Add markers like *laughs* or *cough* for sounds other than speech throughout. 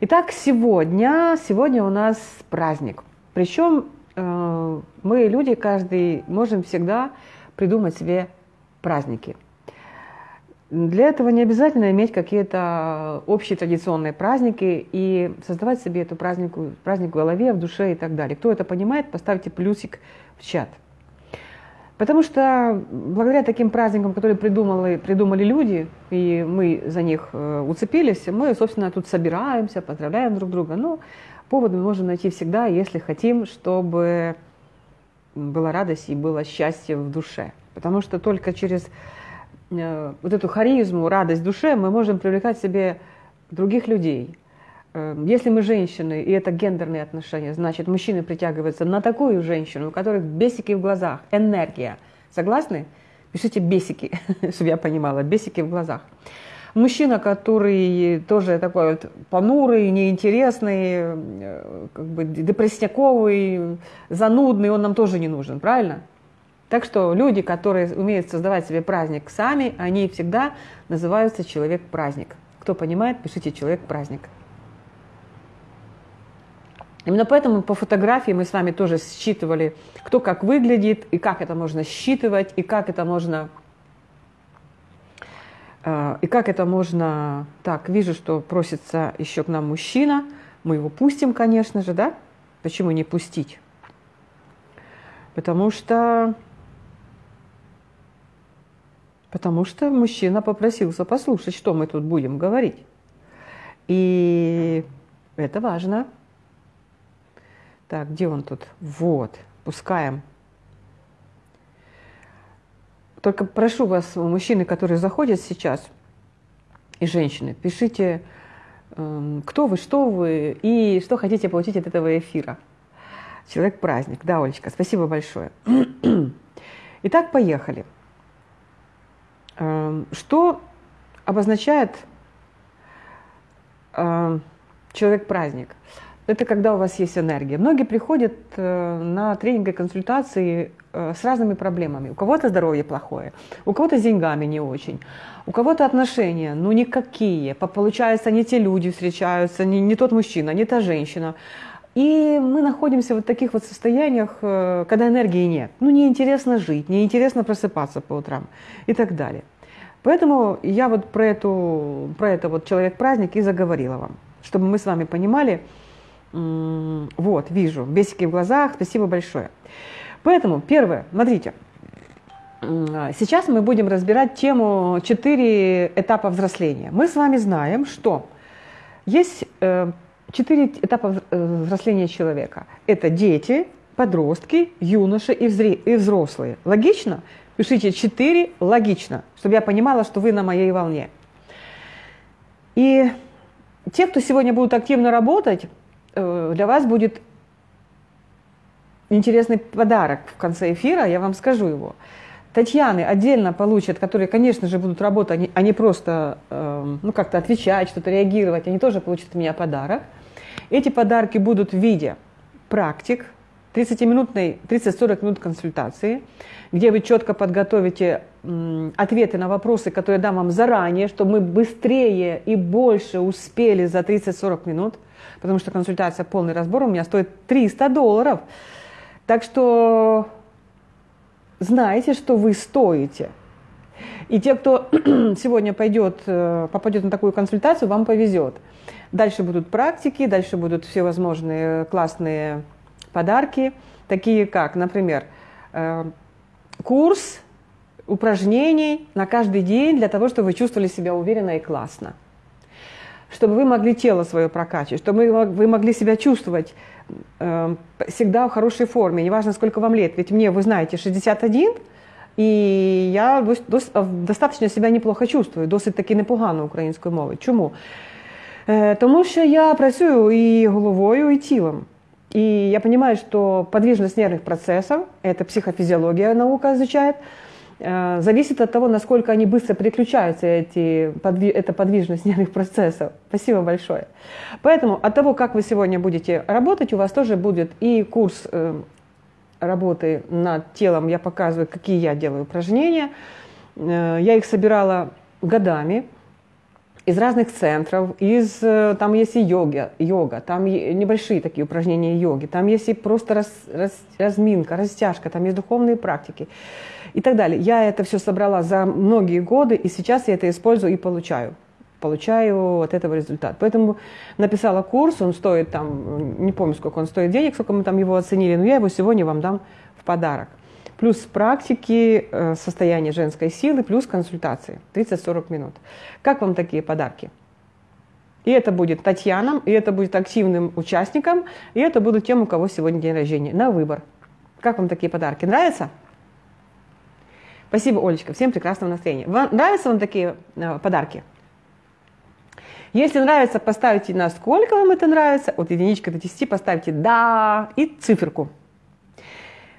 Итак, сегодня, сегодня у нас праздник. Причем э, мы, люди, каждый, можем всегда придумать себе праздники. Для этого не обязательно иметь какие-то общие традиционные праздники и создавать себе эту празднику, праздник в голове, в душе и так далее. Кто это понимает, поставьте плюсик в чат. Потому что благодаря таким праздникам, которые придумали, придумали люди, и мы за них э, уцепились, мы, собственно, тут собираемся, поздравляем друг друга. Но повод мы можем найти всегда, если хотим, чтобы была радость и было счастье в душе. Потому что только через Э, вот эту харизму, радость в душе мы можем привлекать себе других людей. Э, если мы женщины, и это гендерные отношения, значит, мужчины притягиваются на такую женщину, у которых бесики в глазах, энергия. Согласны? Пишите бесики, *laughs* чтобы я понимала, бесики в глазах. Мужчина, который тоже такой вот понурый, неинтересный, э, как бы депрессняковый, занудный, он нам тоже не нужен, правильно? Так что люди, которые умеют создавать себе праздник сами, они всегда называются человек-праздник. Кто понимает, пишите человек-праздник. Именно поэтому по фотографии мы с вами тоже считывали, кто как выглядит, и как это можно считывать, и как это можно... Э, и как это можно... Так, вижу, что просится еще к нам мужчина. Мы его пустим, конечно же, да? Почему не пустить? Потому что Потому что мужчина попросился послушать, что мы тут будем говорить. И это важно. Так, где он тут? Вот, пускаем. Только прошу вас, мужчины, которые заходят сейчас, и женщины, пишите, эм, кто вы, что вы и что хотите получить от этого эфира. Человек-праздник. Да, Олечка, спасибо большое. *clears throat* Итак, поехали. Эм, что обозначает эм, человек-праздник? Это когда у вас есть энергия. Многие приходят э, на тренинги, консультации э, с разными проблемами. У кого-то здоровье плохое, у кого-то с деньгами не очень, у кого-то отношения, ну никакие. Получается, не те люди встречаются, не, не тот мужчина, не та женщина. И мы находимся в вот таких вот состояниях, э, когда энергии нет. Ну, неинтересно жить, неинтересно просыпаться по утрам и так далее. Поэтому я вот про, эту, про это вот человек-праздник и заговорила вам, чтобы мы с вами понимали, вот, вижу, бесики в глазах, спасибо большое. Поэтому, первое, смотрите, сейчас мы будем разбирать тему «Четыре этапа взросления». Мы с вами знаем, что есть э, четыре этапа э, взросления человека. Это дети, подростки, юноши и взрослые. Логично? Пишите 4, логично, чтобы я понимала, что вы на моей волне. И те, кто сегодня будут активно работать, э, для вас будет интересный подарок в конце эфира, я вам скажу его. Татьяны отдельно получат, которые, конечно же, будут работать, а не просто э, ну, как-то отвечать, что-то реагировать, они тоже получат от меня подарок. Эти подарки будут в виде практик, 30-минутной, 30-40 минут консультации, где вы четко подготовите ответы на вопросы, которые дам вам заранее, чтобы мы быстрее и больше успели за 30-40 минут, потому что консультация, полный разбор у меня стоит 300 долларов. Так что знаете, что вы стоите. И те, кто *clears throat* сегодня пойдет, э, попадет на такую консультацию, вам повезет. Дальше будут практики, дальше будут все возможные классные подарки, такие как, например, э, курс упражнений на каждый день для того, чтобы вы чувствовали себя уверенно и классно Чтобы вы могли тело свое прокачивать, чтобы вы могли себя чувствовать э, всегда в хорошей форме, неважно сколько вам лет. Ведь мне, вы знаете, 61, і я дос, достатньо себе неплохо чувствую, досить таки непогано українською мовою. Чому? Е, Тому що я працюю і головою, і тілом. И я понимаю, что подвижность нервных процессов, это психофизиология наука изучает, э, зависит от того, насколько они быстро переключаются, эти, эта подвижность *laughs* нервных процессов. Спасибо большое. Поэтому от того, как вы сегодня будете работать, у вас тоже будет и курс э, работы над телом. Я показываю, какие я делаю упражнения. Э, я их собирала годами. из разных центров, из, э, там есть и йога, йога, там небольшие такие упражнения йоги, там есть и просто раз, раз, разминка, растяжка, там есть духовные практики и так далее. Я это все собрала за многие годы, и сейчас я это использую и получаю. Получаю от этого результат. Поэтому написала курс, он стоит там, не помню, сколько он стоит денег, сколько мы там его оценили, но я его сегодня вам дам в подарок. Плюс практики э, состояния женской силы, плюс консультации. 30-40 минут. Как вам такие подарки? И это будет Татьянам, и это будет активным участникам, и это будут тем, у кого сегодня день рождения. На выбор. Как вам такие подарки? Нравится? Спасибо, Олечка. Всем прекрасного настроения. Вам нравятся вам такие э, подарки? Если нравится, поставьте на сколько вам это нравится. От единички до 10 поставьте «да» и циферку.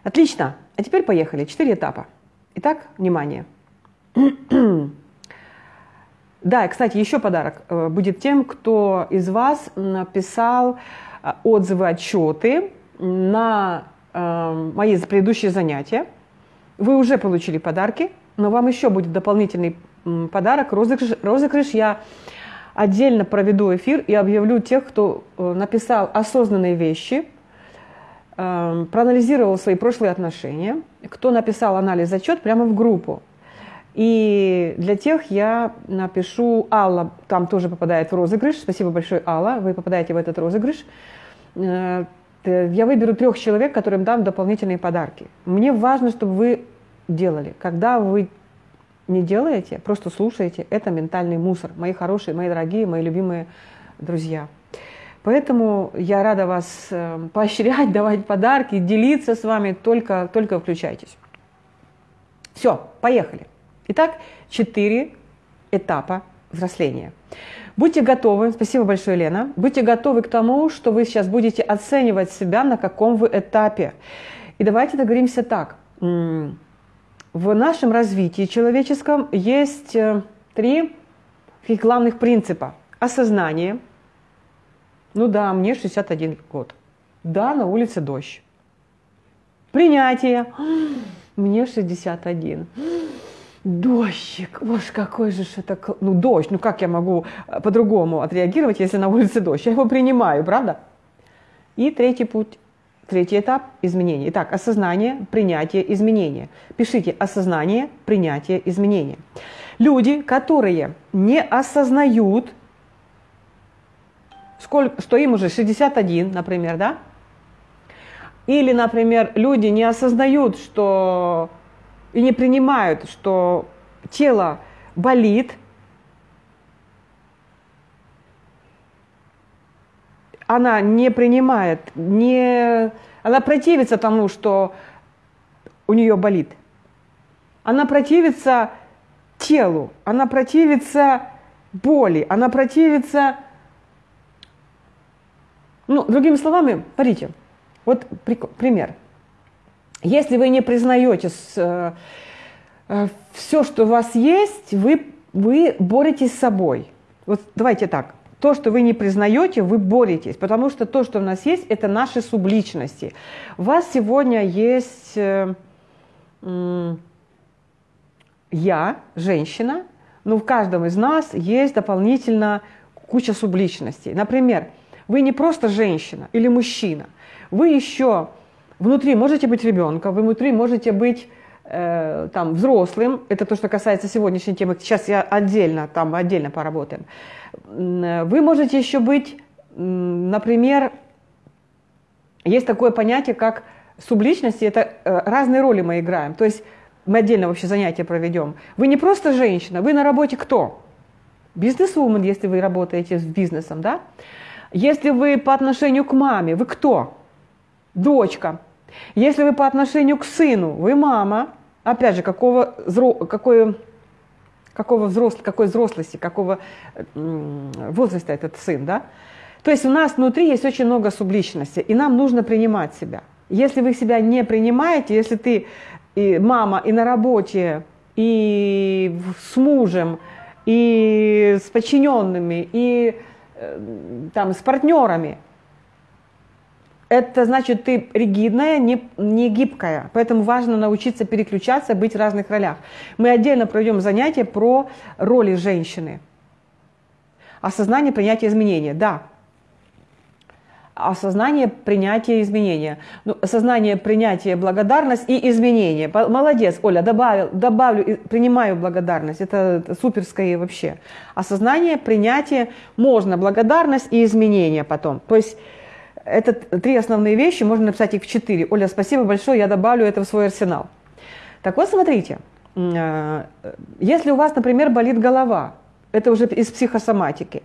Отлично. А теперь поехали. Четыре этапа. Итак, внимание. *clears throat* Да, и, кстати, еще подарок э, будет тем, кто из вас написал э, отзывы, отчеты на мои предыдущие занятия. Вы уже получили подарки, но вам еще будет дополнительный подарок, розыгрыш. розыгрыш. Я отдельно проведу эфир и объявлю тех, кто э, написал осознанные вещи, эм, проанализировал свои прошлые отношения, кто написал анализ отчет прямо в группу. И для тех я напишу, Алла там тоже попадает в розыгрыш. Спасибо большое, Алла, вы попадаете в этот розыгрыш. Э, я выберу трех человек, которым дам дополнительные подарки. Мне важно, чтобы вы делали. Когда вы не делаете, просто слушаете, это ментальный мусор. Мои хорошие, мои дорогие, мои любимые друзья. Поэтому я рада вас э, поощрять, *laughs* давать подарки, делиться с вами, только, только включайтесь. Все, поехали. Итак, четыре этапа взросления. Будьте готовы, спасибо большое, Лена, будьте готовы к тому, что вы сейчас будете оценивать себя, на каком вы этапе. И давайте договоримся так. В нашем развитии человеческом есть э, три таких главных принципа. Осознание. Ну да, мне 61 год. Да, на улице дождь. Принятие. Мне 61 дождик, боже, какой же это, ну дождь, ну как я могу э, по-другому отреагировать, если на улице дождь? Я его принимаю, правда? И третий путь, третий этап изменения. Итак, осознание, принятие, изменение. Пишите осознание, принятие, изменение. Люди, которые не осознают, сколько, что им уже 61, например, да? Или, например, люди не осознают, что и не принимают, что тело болит, она не принимает, не, она противится тому, что у нее болит. Она противится телу, она противится боли, она противится... Ну, другими словами, смотрите, вот пример – если вы не признаете э, э, все, что у вас есть, вы, вы боретесь с собой. Вот давайте так. То, что вы не признаете, вы боретесь, потому что то, что у нас есть, это наши субличности. У вас сегодня есть э, э, я, женщина, но в каждом из нас есть дополнительно куча субличностей. Например, вы не просто женщина или мужчина, вы еще Внутри можете быть ребенком, вы внутри можете быть э, там взрослым. Это то, что касается сегодняшней темы. Сейчас я отдельно, там отдельно поработаем. Вы можете еще быть, например, есть такое понятие, как субличности, это э, разные роли мы играем. То есть мы отдельно вообще занятия проведем. Вы не просто женщина, вы на работе кто? Бизнес-вумен, если вы работаете с бизнесом, да? Если вы по отношению к маме, вы кто? Дочка. Если вы по отношению к сыну, вы мама, опять же, какого, какой, какого взрос, какой взрослости, какого возраста этот сын, да? То есть у нас внутри есть очень много субличности, и нам нужно принимать себя. Если вы себя не принимаете, если ты и мама и на работе, и с мужем, и с подчиненными, и э, там, с партнерами, это значит, ты ригидная, не, не гибкая. Поэтому важно научиться переключаться, быть в разных ролях. Мы отдельно проведем занятие про роли женщины. Осознание принятия изменения, да. Осознание принятия изменения. Ну, осознание принятия благодарность и изменения. Молодец, Оля, добавил, добавлю, принимаю благодарность. Это, суперское вообще. Осознание, принятие, можно благодарность и изменения потом. То есть это три основные вещи, можно написать их в четыре. Оля, спасибо большое, я добавлю это в свой арсенал. Так вот, смотрите, э, если у вас, например, болит голова, это уже из психосоматики,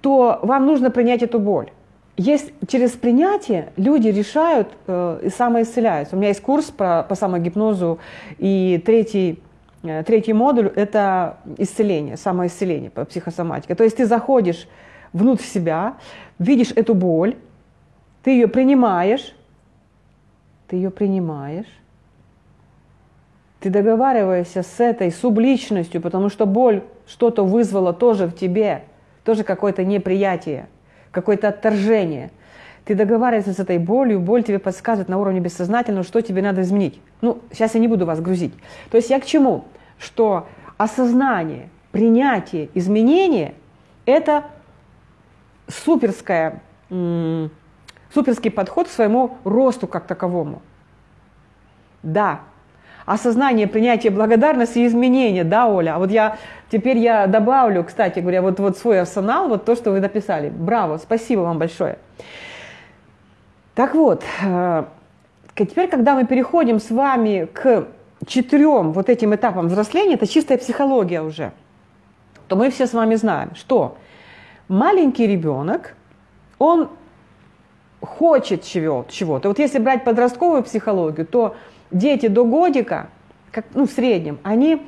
то вам нужно принять эту боль. Есть через принятие люди решают э, и самоисцеляются. У меня есть курс по, по самогипнозу, и третий, э, третий модуль – это исцеление, самоисцеление по психосоматике. То есть ты заходишь внутрь себя, видишь эту боль, ты ее принимаешь, ты ее принимаешь, ты договариваешься с этой субличностью, потому что боль что-то вызвала тоже в тебе, тоже какое-то неприятие, какое-то отторжение. Ты договариваешься с этой болью, боль тебе подсказывает на уровне бессознательного, что тебе надо изменить. Ну, сейчас я не буду вас грузить. То есть я к чему? Что осознание, принятие, изменение – это суперская, суперский подход к своему росту как таковому. Да, осознание, принятие благодарности и изменения, да, Оля? А вот я, теперь я добавлю, кстати говоря, вот, вот свой арсенал, вот то, что вы написали. Браво, спасибо вам большое. Так вот, э, теперь, когда мы переходим с вами к четырем вот этим этапам взросления, это чистая психология уже, то мы все с вами знаем, что маленький ребенок, он хочет чего-то. Вот если брать подростковую психологию, то дети до годика, как, ну, в среднем, они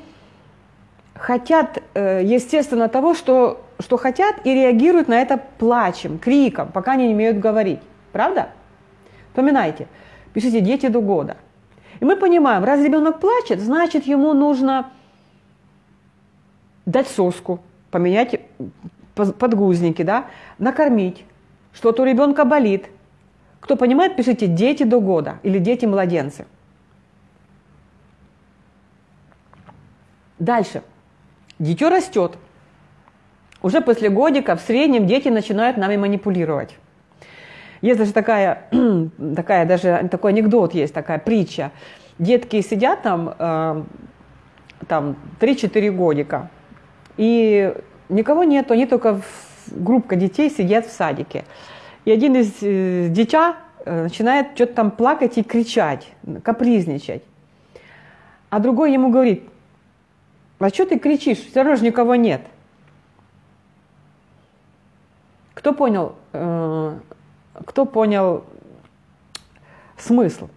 хотят, э, естественно, того, что, что хотят, и реагируют на это плачем, криком, пока они не умеют говорить. Правда? Вспоминайте, пишите «дети до года». И мы понимаем, раз ребенок плачет, значит, ему нужно дать соску, поменять подгузники, да, накормить, что-то у ребенка болит. Кто понимает, пишите «дети до года» или «дети-младенцы». Дальше. Дитё растет. Уже после годика в среднем дети начинают нами манипулировать. Есть даже такая, *clears throat* такая даже такой анекдот есть, такая притча. Детки сидят там, э, там 3-4 годика, и никого нету, они только группка детей сидят в садике. И один из э, дитя э, начинает что-то там плакать и кричать, капризничать. А другой ему говорит, а что ты кричишь? Все равно же никого нет. Кто понял, э, кто понял смысл?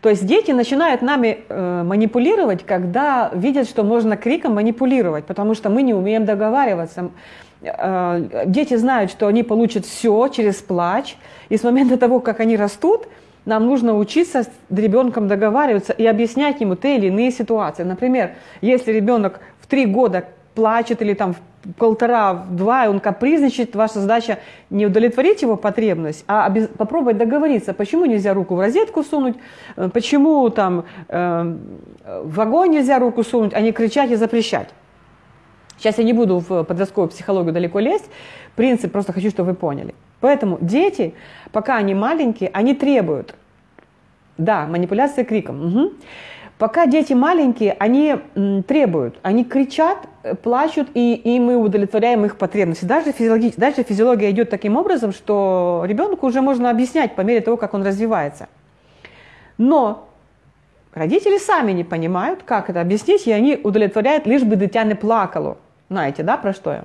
То есть дети начинают нами э, манипулировать, когда видят, что можно криком манипулировать, потому что мы не умеем договариваться. Э, дети знают, что они получат все через плач, и с момента того, как они растут, нам нужно учиться с ребенком договариваться и объяснять ему те или иные ситуации. Например, если ребенок в три года плачет или там в полтора, в два, и он капризничает, ваша задача не удовлетворить его потребность, а попробовать договориться, почему нельзя руку в розетку сунуть, э, почему там э, в огонь нельзя руку сунуть, а не кричать и запрещать. Сейчас я не буду в подростковую психологию далеко лезть, принцип просто хочу, чтобы вы поняли. Поэтому дети, пока они маленькие, они требуют. Да, манипуляция криком. Угу. Пока дети маленькие, они требуют, они кричат, э, плачут, и, и мы удовлетворяем их потребности. Даже физиология, дальше физиология идет таким образом, что ребенку уже можно объяснять по мере того, как он развивается. Но родители сами не понимают, как это объяснить, и они удовлетворяют, лишь бы дитя не плакало. Знаете, да, про что я?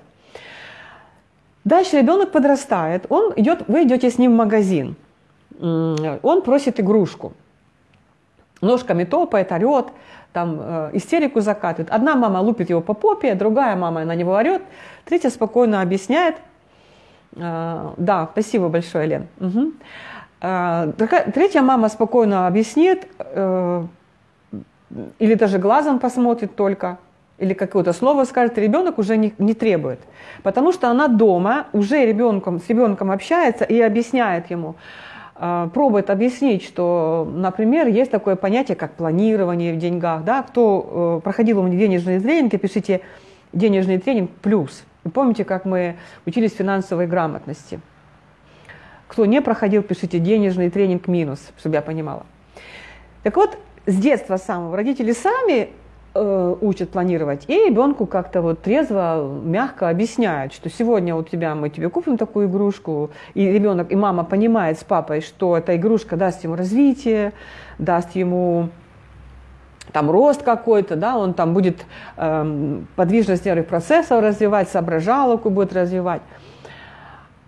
Дальше ребенок подрастает, он идет, вы идете с ним в магазин, он просит игрушку, ножками топает, орет, там э, истерику закатывает. Одна мама лупит его по попе, другая мама на него орет, третья спокойно объясняет. Э, да, спасибо большое, Лен. Угу. Третья мама спокойно объяснит, э, или даже глазом посмотрит только, или какое-то слово скажет, ребенок уже не, не требует. Потому что она дома уже ребенком, с ребенком общается и объясняет ему, э, пробует объяснить, что, например, есть такое понятие, как планирование в деньгах. Да? Кто э, проходил у меня денежные тренинги, пишите денежный тренинг плюс. Вы помните, как мы учились финансовой грамотности? Кто не проходил, пишите денежный тренинг минус, чтобы я понимала. Так вот, с детства самого родители сами э, учат планировать, и ребенку как-то вот трезво, мягко объясняют, что сегодня у тебя мы тебе купим такую игрушку, и ребенок, и мама понимает с папой, что эта игрушка даст ему развитие, даст ему там рост какой-то, да, он там будет э, подвижность нервных процессов развивать, соображалку будет развивать.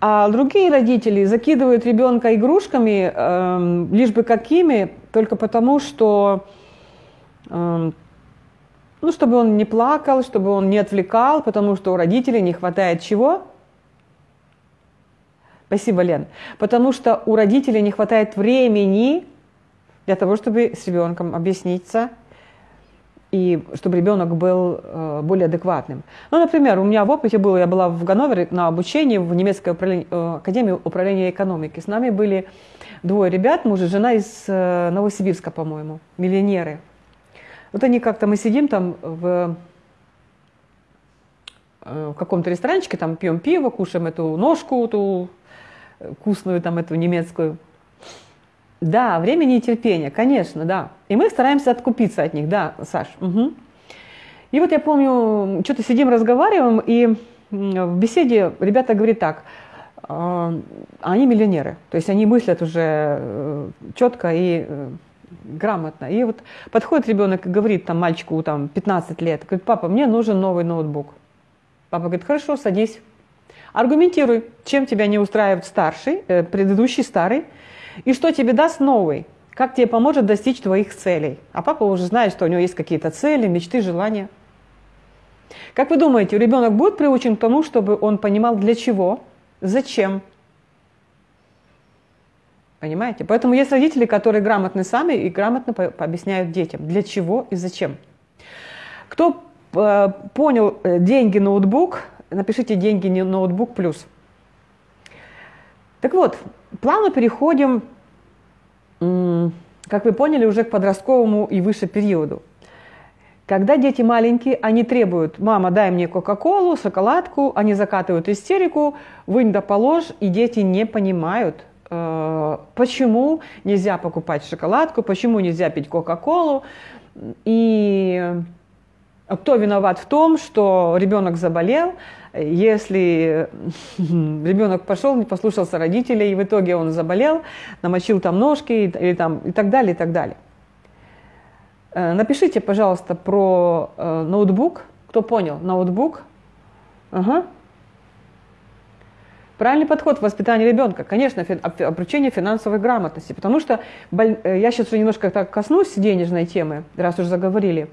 А другие родители закидывают ребенка игрушками, э, лишь бы какими, только потому, что, э, ну, чтобы он не плакал, чтобы он не отвлекал, потому что у родителей не хватает чего? Спасибо, Лен. Потому что у родителей не хватает времени для того, чтобы с ребенком объясниться, и чтобы ребенок был э, более адекватным. Ну, например, у меня в опыте было, я была в Ганновере на обучении в немецкой управление, э, академии управления экономики. С нами были двое ребят, муж и жена из э, Новосибирска, по-моему, миллионеры. Вот они как-то, мы сидим там в, в каком-то ресторанчике, там пьем пиво, кушаем эту ножку, ту вкусную там эту немецкую. Да, времени и терпения, конечно, да. И мы стараемся откупиться от них, да, Саш. Угу. И вот я помню, что-то сидим, разговариваем, и в беседе ребята говорят так, «А, они миллионеры, то есть они мыслят уже э, четко и э, грамотно. И вот подходит ребенок и говорит там мальчику там 15 лет, говорит, папа, мне нужен новый ноутбук. Папа говорит, хорошо, садись, аргументируй, чем тебя не устраивает старший, э, предыдущий старый, и что тебе даст новый? Как тебе поможет достичь твоих целей? А папа уже знает, что у него есть какие-то цели, мечты, желания. Как вы думаете, ребенок будет приучен к тому, чтобы он понимал для чего, зачем? Понимаете? Поэтому есть родители, которые грамотны сами и грамотно объясняют детям, для чего и зачем. Кто э, понял э, деньги ноутбук, напишите деньги ноутбук плюс. Так вот, плавно переходим, как вы поняли, уже к подростковому и выше периоду. Когда дети маленькие, они требуют, мама, дай мне кока-колу, шоколадку, они закатывают истерику, вынь да положь, и дети не понимают, почему нельзя покупать шоколадку, почему нельзя пить кока-колу, и кто виноват в том, что ребенок заболел, если ребенок пошел, не послушался родителей, и в итоге он заболел, намочил там ножки или там, и так далее, и так далее. Э, напишите, пожалуйста, про э, ноутбук. Кто понял? Ноутбук. Ага. Правильный подход в воспитании ребенка, конечно, обучение финансовой грамотности, потому что э, я сейчас уже немножко так коснусь денежной темы, раз уже заговорили.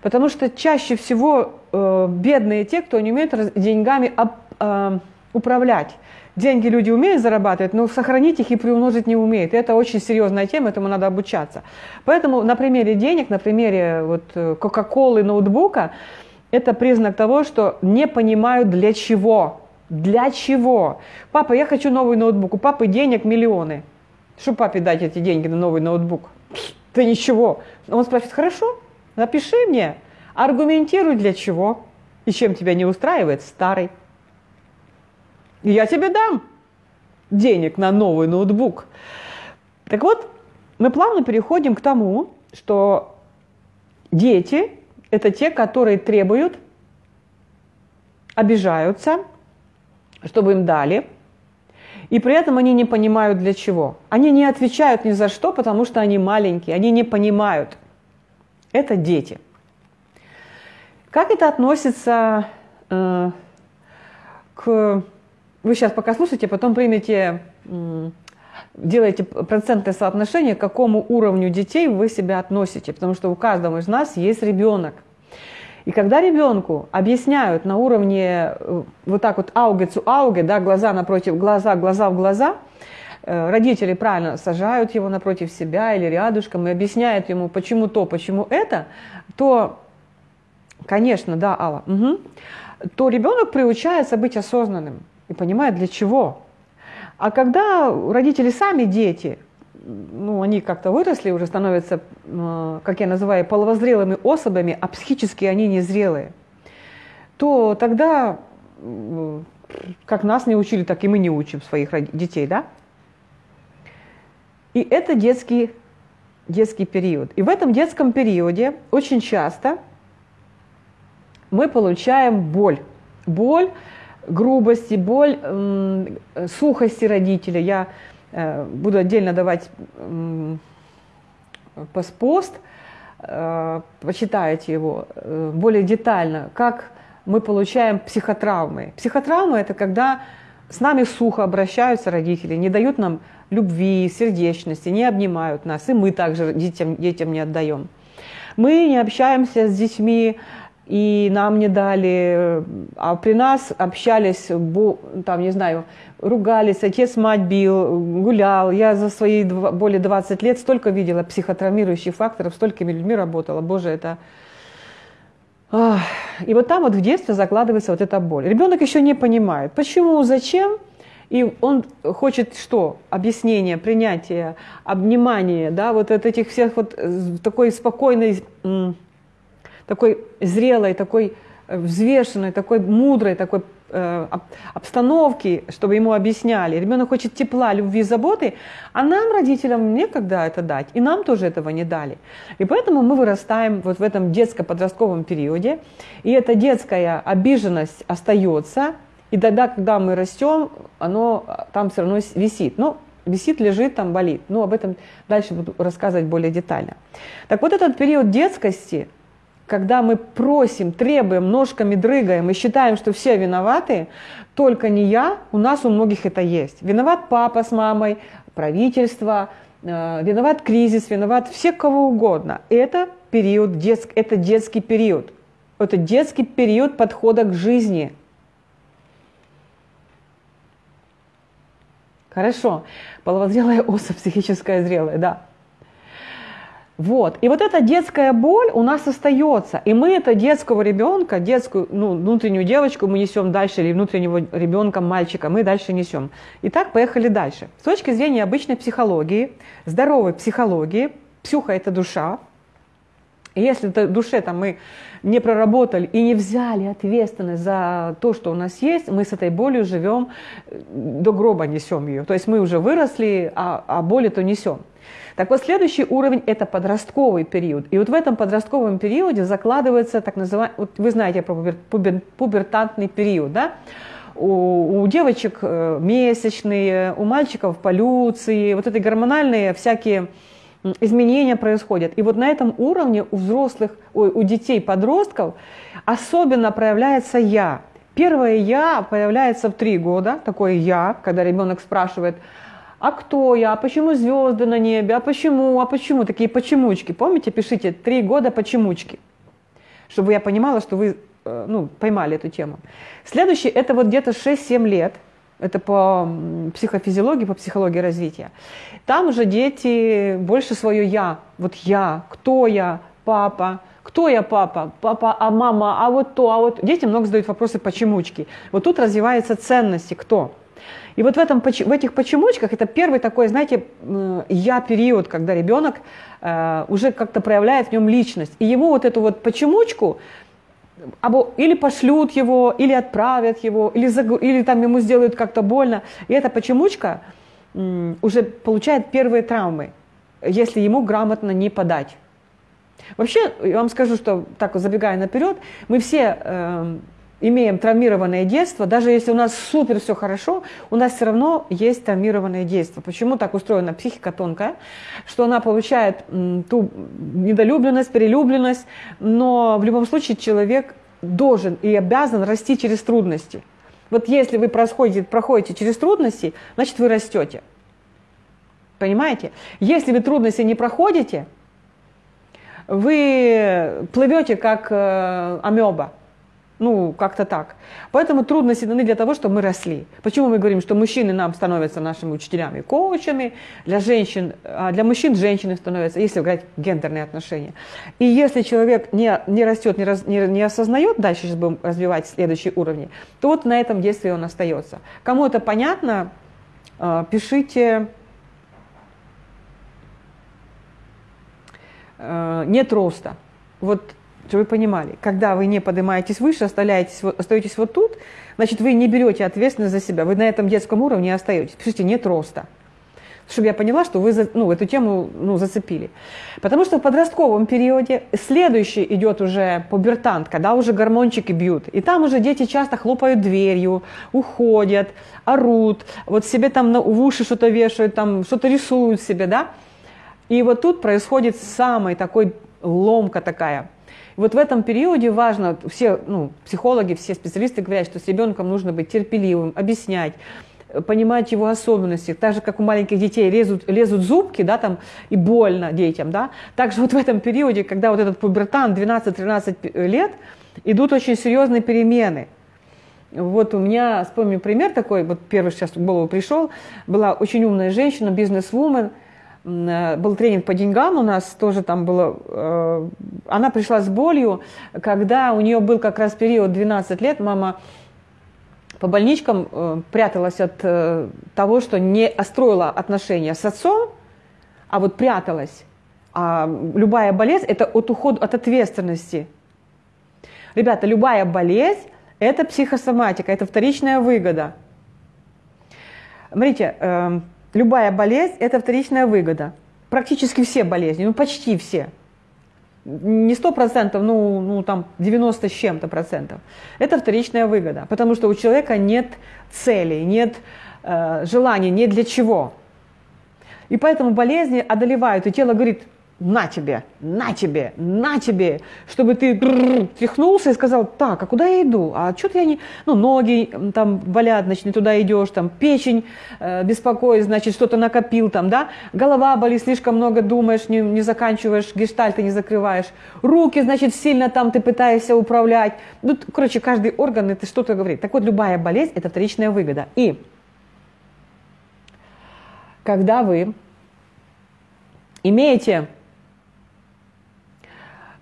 Потому что чаще всего э, бедные те, кто не умеет деньгами э, управлять. Деньги люди умеют зарабатывать, но сохранить их и приумножить не умеют. Это очень серьезная тема, этому надо обучаться. Поэтому на примере денег, на примере вот Кока-Колы, ноутбука, это признак того, что не понимают для чего. Для чего? Папа, я хочу новый ноутбук. У папы денег миллионы. Что папе дать эти деньги на новый ноутбук? Да ничего. Он спрашивает, хорошо, Напиши мне, аргументируй для чего и чем тебя не устраивает старый. И я тебе дам денег на новый ноутбук. Так вот, мы плавно переходим к тому, что дети – это те, которые требуют, обижаются, чтобы им дали, и при этом они не понимают для чего. Они не отвечают ни за что, потому что они маленькие, они не понимают это дети. Как это относится э, к... Вы сейчас пока слушайте, потом примете, э, делаете процентное соотношение, к какому уровню детей вы себя относите, потому что у каждого из нас есть ребенок. И когда ребенку объясняют на уровне э, вот так вот ауге цу ауге, да, глаза напротив глаза, глаза в глаза, Э, родители правильно сажают его напротив себя или рядышком и объясняют ему, почему то, почему это, то, конечно, да, Алла, угу, то ребенок приучается быть осознанным и понимает, для чего. А когда родители сами дети, ну, они как-то выросли, уже становятся, э, как я называю, половозрелыми особями, а психически они незрелые, то тогда как нас не учили, так и мы не учим своих детей, да? И это детский, детский период. И в этом детском периоде очень часто мы получаем боль. Боль грубости, боль сухости родителя. Я э, буду отдельно давать пост, э, почитайте его э, более детально, как мы получаем психотравмы. Психотравмы – это когда с нами сухо обращаются родители, не дают нам любви, сердечности, не обнимают нас, и мы также детям, детям не отдаем. Мы не общаемся с детьми, и нам не дали, а при нас общались, там, не знаю, ругались, отец мать бил, гулял. Я за свои более 20 лет столько видела психотравмирующих факторов, столькими людьми работала. Боже, это... И вот там вот в детстве закладывается вот эта боль. Ребенок еще не понимает, почему, зачем, и он хочет что? Объяснение, принятие, обнимание, да, вот от этих всех вот э, такой спокойной такой зрелой, такой э, взвешенной, такой мудрой, такой обстановки, чтобы ему объясняли. Ребенок хочет тепла, любви, заботы, а нам, родителям, некогда это дать, и нам тоже этого не дали. И поэтому мы вырастаем вот в этом детско-подростковом периоде, и эта детская обиженность остается, и тогда, когда мы растем, оно а, там все равно висит. Ну, висит, лежит, там болит. Ну, об этом дальше буду рассказывать более детально. Так вот этот период детскости – когда мы просим, требуем, ножками дрыгаем и считаем, что все виноваты, только не я, у нас у многих это есть. Виноват папа с мамой, правительство, э, виноват кризис, виноват все кого угодно. Это период, детск, это детский период. Это детский период подхода к жизни. Хорошо. Половозрелая особь, *laughs* психическая зрелая, да. Вот. И вот эта детская боль у нас остается. И мы это детского ребенка, детскую, ну, внутреннюю девочку мы несем дальше, или внутреннего ребенка, мальчика, мы дальше несем. Итак, поехали дальше. С точки зрения обычной психологии, здоровой психологии, псюха – это душа. И если в душе там, мы не проработали и не взяли ответственность за то, что у нас есть, мы с этой болью живем, э, до гроба несем ее. То есть мы уже выросли, а, а боль то несем. Так вот, следующий уровень – это подростковый период. И вот в этом подростковом периоде закладывается так называемый, вот вы знаете про пубер, пубертантный период, да? У, у девочек э, месячные, у мальчиков полюции, вот эти гормональные всякие изменения происходят. И вот на этом уровне у взрослых, ой, у детей, подростков особенно проявляется «я». Первое «я» появляется в три года, такое «я», когда ребенок спрашивает – а кто я, а почему звезды на небе, а почему, а почему, такие почемучки. Помните, пишите три года почемучки, чтобы я понимала, что вы э, ну, поймали эту тему. Следующий, это вот где-то 6-7 лет, это по психофизиологии, по психологии развития. Там уже дети больше свое «я», вот «я», «кто я», «папа», кто я папа? Папа, а мама, а вот то, а вот... Дети много задают вопросы почемучки. Вот тут развиваются ценности. Кто? И вот в, этом, в этих почемучках это первый такой, знаете, я-период, когда ребенок э, уже как-то проявляет в нем личность. И ему вот эту вот почемучку или пошлют его, или отправят его, или, или там ему сделают как-то больно. И эта почемучка уже получает первые травмы, если ему грамотно не подать. Вообще, я вам скажу, что так забегая наперед, мы все э, имеем травмированное детство, даже если у нас супер все хорошо, у нас все равно есть травмированное детство. Почему так устроена психика тонкая, что она получает ту недолюбленность, перелюбленность, но в любом случае человек должен и обязан расти через трудности. Вот если вы проходите, проходите через трудности, значит вы растете. Понимаете? Если вы трудности не проходите, вы плывете как э, амеба. Ну, как-то так. Поэтому трудности даны для того, чтобы мы росли. Почему мы говорим, что мужчины нам становятся нашими учителями, коучами, для женщин, а для мужчин женщины становятся, если говорить гендерные отношения. И если человек не, не растет, не, раз, не, не осознает, дальше сейчас будем развивать следующие уровни, то вот на этом действии он остается. Кому это понятно, а, пишите а, нет роста. Вот чтобы вы понимали, когда вы не поднимаетесь выше, остаетесь, остаетесь вот тут, значит, вы не берете ответственность за себя, вы на этом детском уровне остаетесь. Пишите, нет роста чтобы я поняла, что вы ну, эту тему ну, зацепили. Потому что в подростковом периоде следующий идет уже пубертант, когда уже гормончики бьют. И там уже дети часто хлопают дверью, уходят, орут, вот себе там в уши что-то вешают, там что-то рисуют себе, да. И вот тут происходит самый такой ломка такая. Вот в этом периоде важно, все ну, психологи, все специалисты говорят, что с ребенком нужно быть терпеливым, объяснять, понимать его особенности, так же, как у маленьких детей лезут, лезут зубки, да, там, и больно детям, да, также вот в этом периоде, когда вот этот пубертан 12-13 лет, идут очень серьезные перемены. Вот у меня, вспомню пример такой, вот первый сейчас в голову пришел, была очень умная женщина, бизнес-вумен, э, был тренинг по деньгам у нас, тоже там было, э, она пришла с болью, когда у нее был как раз период 12 лет, мама по больничкам э, пряталась от э, того, что не остроила отношения с отцом, а вот пряталась. А любая болезнь – это от ухода от ответственности. Ребята, любая болезнь – это психосоматика, это вторичная выгода. Смотрите, э, любая болезнь – это вторичная выгода. Практически все болезни, ну почти все – не сто процентов, ну, ну там 90 с чем-то процентов. Это вторичная выгода, потому что у человека нет цели, нет э, желания, нет для чего. И поэтому болезни одолевают, и тело говорит, на тебе, на тебе, на тебе, чтобы ты тряхнулся и сказал, так, а куда я иду? А что-то я не, ну, ноги там болят, значит, не туда идешь, там, печень э, беспокоит, значит, что-то накопил там, да, голова болит, слишком много думаешь, не, не заканчиваешь, гештальты не закрываешь, руки, значит, сильно там ты пытаешься управлять, ну, короче, каждый орган это что-то говорит. Так вот, любая болезнь – это вторичная выгода. И когда вы имеете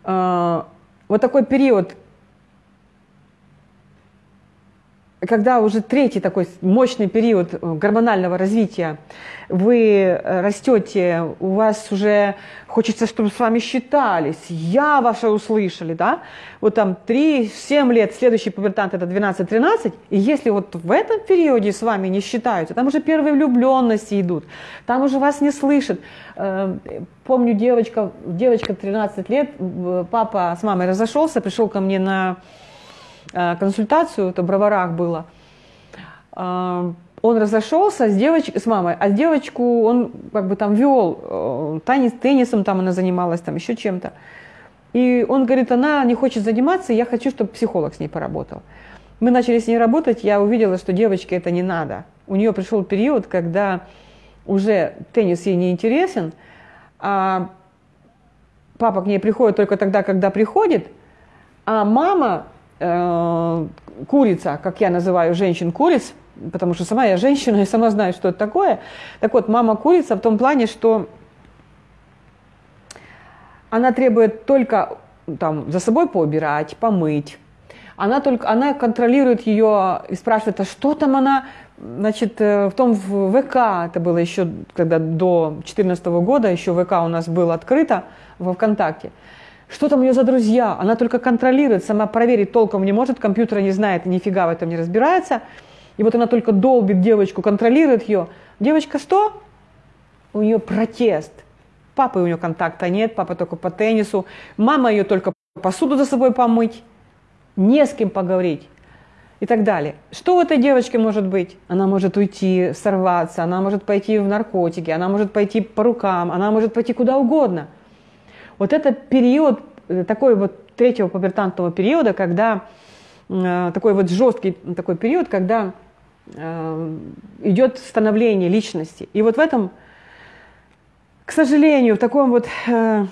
вот такой период, когда уже третий такой мощный период э, гормонального развития, вы э, растете, у вас уже хочется, чтобы с вами считались, я ваша услышали, да, вот там 3-7 лет, следующий пубертант это 12-13, и если вот в этом периоде с вами не считаются, там уже первые влюбленности идут, там уже вас не слышат. Э, помню, девочка, девочка 13 лет, папа с мамой разошелся, пришел ко мне на консультацию, это в Броварах было, э, он разошелся с девочкой, с мамой, а девочку он как бы там вел, э, танец, теннисом там она занималась, там еще чем-то. И он говорит, она не хочет заниматься, я хочу, чтобы психолог с ней поработал. Мы начали с ней работать, я увидела, что девочке это не надо. У нее пришел период, когда уже теннис ей не интересен, а папа к ней приходит только тогда, когда приходит, а мама э, курица, как я называю женщин-куриц, потому что сама я женщина и сама знаю, что это такое. Так вот, мама курица в том плане, что она требует только там, за собой поубирать, помыть. Она, только, она контролирует ее и спрашивает, а что там она, значит, э, в том в ВК, это было еще, когда до 2014 года, еще ВК у нас было открыто во ВКонтакте. Что там у нее за друзья? Она только контролирует, сама проверить толком не может, компьютера не знает, нифига в этом не разбирается. И вот она только долбит девочку, контролирует ее. Девочка что? У нее протест. Папы у нее контакта нет, папа только по теннису. Мама ее только посуду за собой помыть. Не с кем поговорить и так далее. Что у этой девочки может быть? Она может уйти, сорваться, она может пойти в наркотики, она может пойти по рукам, она может пойти куда угодно – вот это период, э, такой вот третьего пубертантного периода, когда э, такой вот жесткий такой период, когда э, идет становление личности. И вот в этом, к сожалению, в таком вот в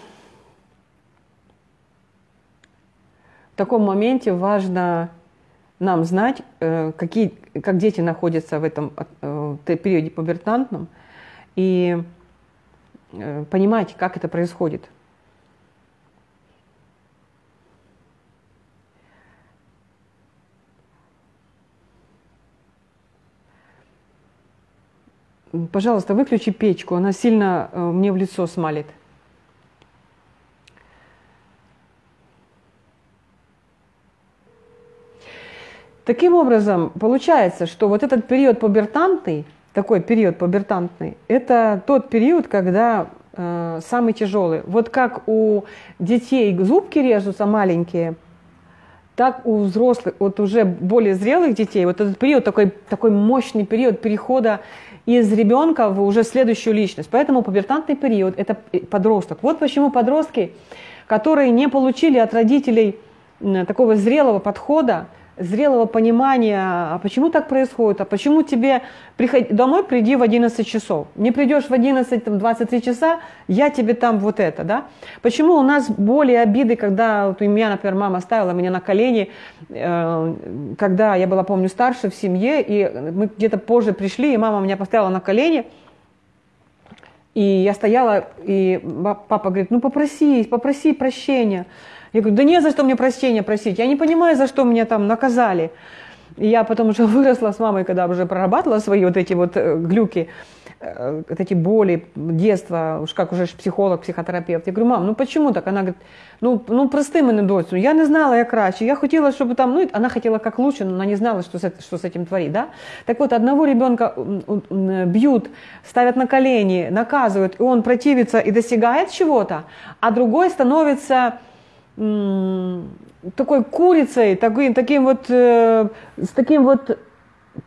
таком моменте важно нам знать, какие, как дети находятся в этом периоде пубертантном, и понимать, как это происходит. пожалуйста, выключи печку, она сильно э, мне в лицо смалит. Таким образом, получается, что вот этот период пубертантный, такой период пубертантный, это тот период, когда э, самый тяжелый. Вот как у детей зубки режутся маленькие, так у взрослых, вот уже более зрелых детей, вот этот период, такой, такой мощный период перехода из ребенка в уже следующую личность. Поэтому пубертантный период – это подросток. Вот почему подростки, которые не получили от родителей такого зрелого подхода, зрелого понимания, а почему так происходит, а почему тебе приход... домой приди в 11 часов, не придешь в 11, там, 23 часа, я тебе там вот это, да? Почему у нас более обиды, когда вот у меня, например, мама ставила меня на колени, э, когда я была, помню, старше в семье, и мы где-то позже пришли, и мама меня поставила на колени, и я стояла, и папа говорит, ну попроси, попроси прощения. Я говорю, да не за что мне прощения просить, я не понимаю, за что меня там наказали. И я потом уже *laughs* выросла с мамой, когда уже прорабатывала свои вот эти вот э, глюки, э, вот эти боли детства, уж как уже психолог, психотерапевт. Я говорю, мам, ну почему так? Она говорит, ну, ну прости мене доцю, я не знала, я краще, я хотела, чтобы там, ну, она хотела как лучше, но она не знала, что с, что с этим творить, да? Так вот, одного ребенка бьют, ставят на колени, наказывают, и он противится и достигает чего-то, а другой становится такой курицей, такой, таким вот, э, с таким вот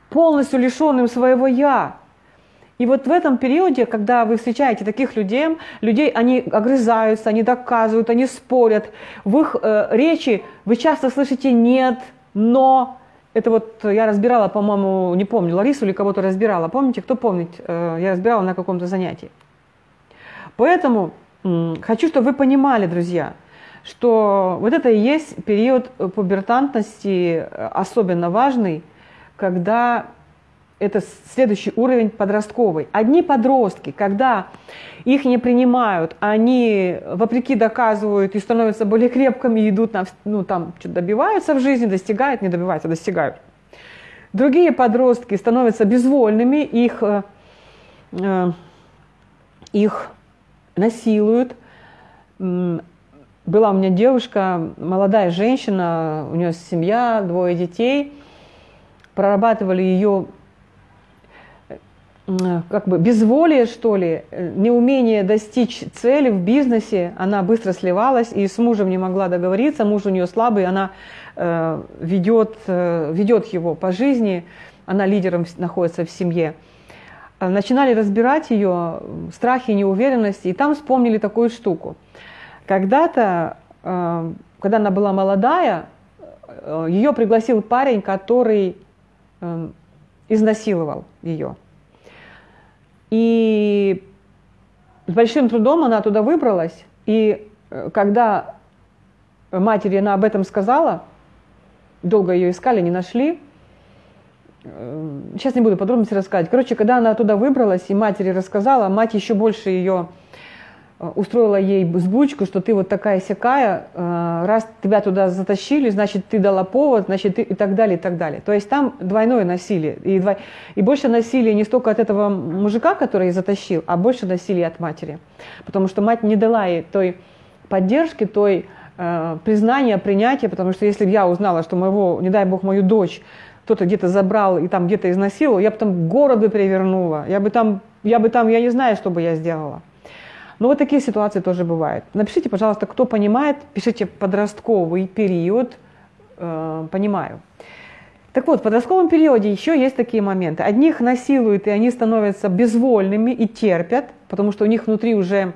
полностью лишенным своего «я». И вот в этом периоде, когда вы встречаете таких людей, людей, они огрызаются, они доказывают, они спорят. В их э, речи вы часто слышите «нет», «но». Это вот я разбирала, по-моему, не помню, Ларису или кого-то разбирала. Помните, кто помнит? Э, я разбирала на каком-то занятии. Поэтому э, хочу, чтобы вы понимали, друзья – что вот это и есть период пубертантности э, особенно важный, когда это следующий уровень подростковый. Одни подростки, когда их не принимают, они вопреки доказывают и становятся более крепкими, идут на, ну там, что добиваются в жизни, достигают, не добиваются, достигают. Другие подростки становятся безвольными, их, э, э их насилуют, была у меня девушка, молодая женщина, у нее семья, двое детей, прорабатывали ее как бы безволие, что ли, неумение достичь цели в бизнесе, она быстро сливалась и с мужем не могла договориться, муж у нее слабый, она э, ведет, э, ведет его по жизни, она лидером находится в семье. Начинали разбирать ее страхи, неуверенности, и там вспомнили такую штуку – когда-то, э, когда она была молодая, э, ее пригласил парень, который э, изнасиловал ее. И с большим трудом она туда выбралась. И когда матери она об этом сказала, долго ее искали, не нашли. Сейчас не буду подробности рассказывать. Короче, когда она туда выбралась и матери рассказала, мать еще больше ее устроила ей сбучку, что ты вот такая сякая, э, раз тебя туда затащили, значит, ты дала повод, значит, ты и так далее, и так далее. То есть там двойное насилие. И, дво... и больше насилия не столько от этого мужика, который затащил, а больше насилия от матери. Потому что мать не дала ей той поддержки, той э, признания, принятия, потому что если бы я узнала, что моего, не дай бог, мою дочь кто-то где-то забрал и там где-то изнасиловал, я бы там город бы перевернула, я бы там, я бы там, я не знаю, что бы я сделала. Но вот такие ситуации тоже бывают. Напишите, пожалуйста, кто понимает, пишите подростковый период, э, понимаю. Так вот, в подростковом периоде еще есть такие моменты. Одних насилуют, и они становятся безвольными и терпят, потому что у них внутри уже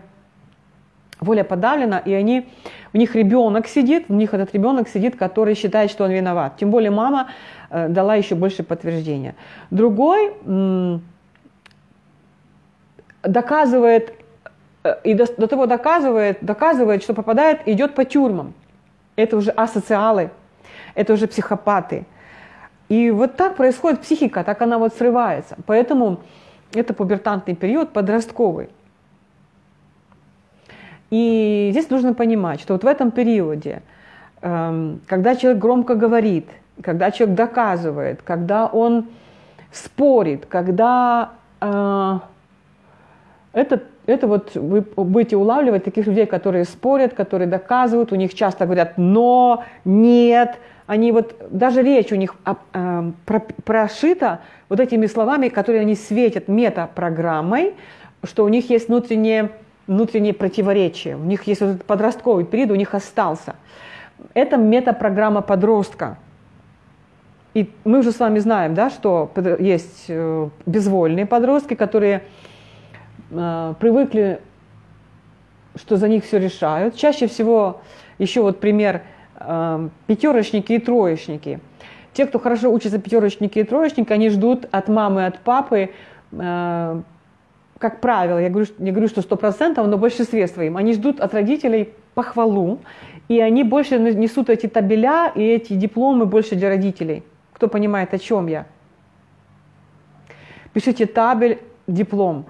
воля подавлена, и они, у них ребенок сидит, у них этот ребенок сидит, который считает, что он виноват. Тем более мама э, дала еще больше подтверждения. Другой доказывает и до, до того доказывает, доказывает, что попадает, идет по тюрьмам. Это уже асоциалы, это уже психопаты. И вот так происходит психика, так она вот срывается. Поэтому это пубертантный период, подростковый. И здесь нужно понимать, что вот в этом периоде, эм, когда человек громко говорит, когда человек доказывает, когда он спорит, когда э, Это, это вот вы будете улавливать таких людей, которые спорят, которые доказывают, у них часто говорят «но», «нет», они вот, даже речь у них э, про, прошита вот этими словами, которые они светят метапрограммой, что у них есть внутреннее, внутреннее противоречие, у них есть вот этот подростковый период, у них остался. Это метапрограмма подростка. И мы уже с вами знаем, да, что есть э, безвольные подростки, которые э, привыкли, что за них все решают. Чаще всего, еще вот пример, э, пятерочники и троечники. Те, кто хорошо учатся пятерочники и троечники, они ждут от мамы, от папы, э, как правило, я говорю, не говорю, что сто процентов, но в большинстве своим, они ждут от родителей похвалу, и они больше несут эти табеля и эти дипломы больше для родителей. Кто понимает, о чем я? Пишите табель, диплом.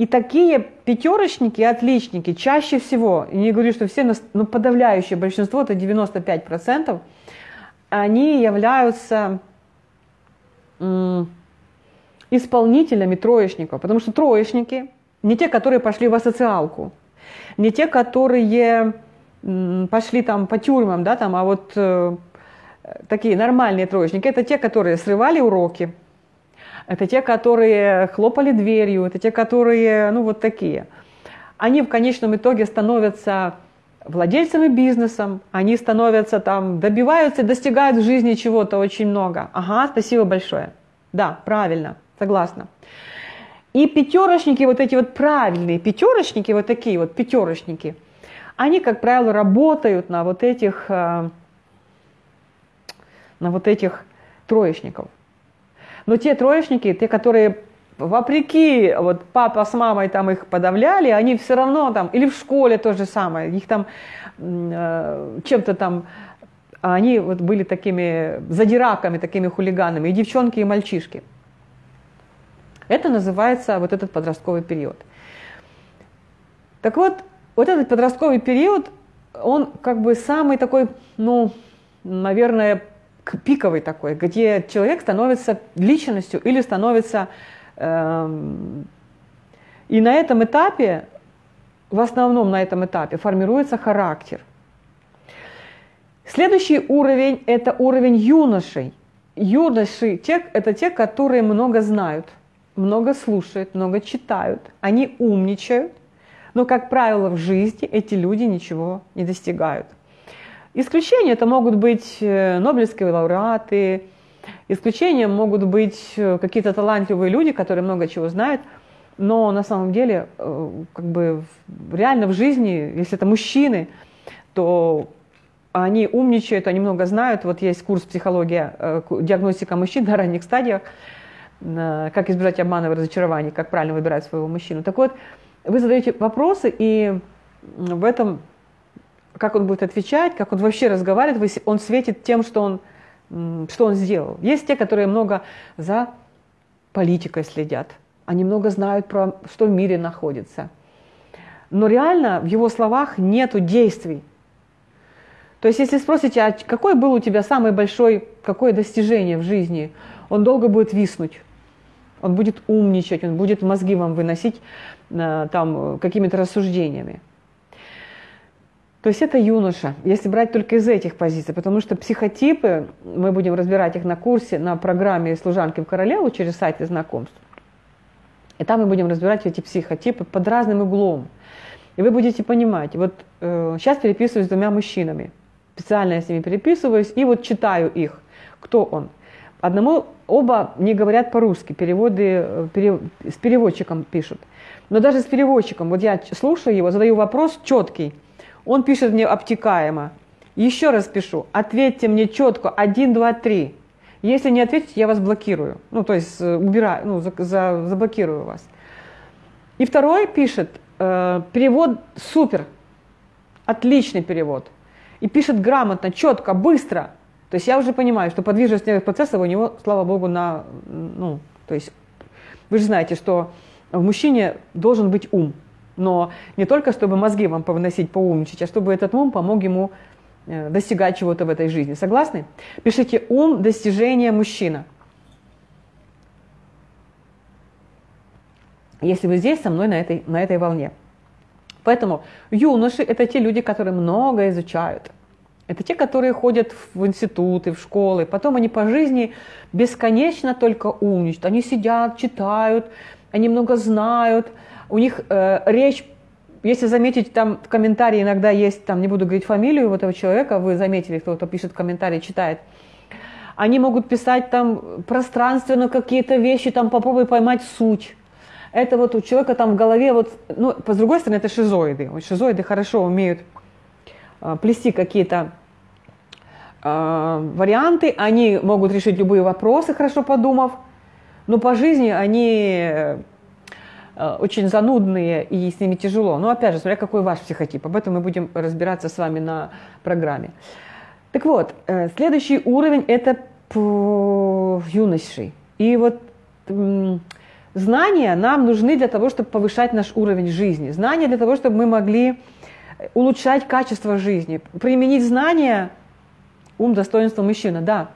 И такие пятерочники, отличники, чаще всего, и не говорю, что все, но подавляющее большинство, это 95%, они являются исполнителями троечников. Потому что троечники не те, которые пошли в асоциалку, не те, которые пошли там по тюрьмам, да, там, а вот э, такие нормальные троечники, это те, которые срывали уроки, это те, которые хлопали дверью, это те, которые, ну, вот такие. Они в конечном итоге становятся владельцами бизнесом, они становятся там, добиваются, достигают в жизни чего-то очень много. Ага, спасибо большое. Да, правильно, согласна. И пятерочники, вот эти вот правильные пятерочники, вот такие вот пятерочники, они, как правило, работают на вот этих, э, на вот этих троечников. Но те троечники, те, которые вопреки, вот папа с мамой там их подавляли, они все равно там, или в школе то же самое, их там э, чем-то там, они вот были такими задираками, такими хулиганами, и девчонки, и мальчишки. Это называется вот этот подростковый период. Так вот, вот этот подростковый период, он как бы самый такой, ну, наверное, пиковый такой, где человек становится личностью или становится Эм, и на этом этапе, в основном на этом этапе, формируется характер. Следующий уровень – это уровень юношей. Юноши это те, которые много знают, много слушают, много читают. Они умничают, но, как правило, в жизни эти люди ничего не достигают. Исключения это могут быть э, нобелевские лауреаты, Исключением могут быть э, какие-то талантливые люди, которые много чего знают, но на самом деле, э, как бы реально в жизни, если это мужчины, то они умничают, они много знают. Вот есть курс психология, диагностика мужчин на ранних стадиях, как избежать обмана и разочарований, как правильно выбирать своего мужчину. Так вот, вы задаете вопросы, и в этом, как он будет отвечать, как он вообще разговаривает, он светит тем, что он что он сделал. Есть те, которые много за политикой следят, они много знают про что в мире находится. Но реально в его словах нету действий. То есть если спросите, а какой был у тебя самый большой, какое достижение в жизни, он долго будет виснуть. Он будет умничать, он будет мозги вам выносить э, там какими-то рассуждениями. То есть это юноша, если брать только из этих позиций, потому что психотипы, мы будем разбирать их на курсе, на программе «Служанки в королеву» через сайты знакомств. И там мы будем разбирать эти психотипы под разным углом. И вы будете понимать, вот э, сейчас переписываюсь с двумя мужчинами, специально я с ними переписываюсь, и вот читаю их, кто он. Одному оба не говорят по-русски, переводы э, перев, с переводчиком пишут. Но даже с переводчиком, вот я слушаю его, задаю вопрос четкий – он пишет мне обтекаемо. Еще раз пишу, ответьте мне четко, один, два, три. Если не ответите, я вас блокирую. Ну, то есть э, убираю, ну, за, за, заблокирую вас. И второй пишет, э, перевод супер, отличный перевод. И пишет грамотно, четко, быстро. То есть я уже понимаю, что подвижность нервных процессов у него, слава богу, на, ну, то есть вы же знаете, что в мужчине должен быть ум но не только чтобы мозги вам повыносить, поумничать, а чтобы этот ум помог ему э, достигать чего-то в этой жизни. Согласны? Пишите «ум, достижение, мужчина». если вы здесь со мной на этой, на этой волне. Поэтому юноши – это те люди, которые много изучают. Это те, которые ходят в институты, в школы. Потом они по жизни бесконечно только умничают. Они сидят, читают, они много знают. У них э, речь, если заметить, там в комментарии иногда есть, там не буду говорить фамилию этого человека, вы заметили, кто-то пишет комментарий, читает. Они могут писать там пространственно какие-то вещи, там попробуй поймать суть это вот у человека там в голове, вот, ну, по другой стороне, это шизоиды. Шизоиды хорошо умеют э, плести какие-то э, варианты, они могут решить любые вопросы, хорошо подумав, но по жизни они э, очень занудные и с ними тяжело. Но опять же, смотря какой ваш психотип, об этом мы будем разбираться с вами на программе. Так вот, э, следующий уровень – это юноши. И вот Знания нам нужны для того, чтобы повышать наш уровень жизни. Знания для того, чтобы мы могли улучшать качество жизни. Применить знания – ум, достоинство мужчина, да.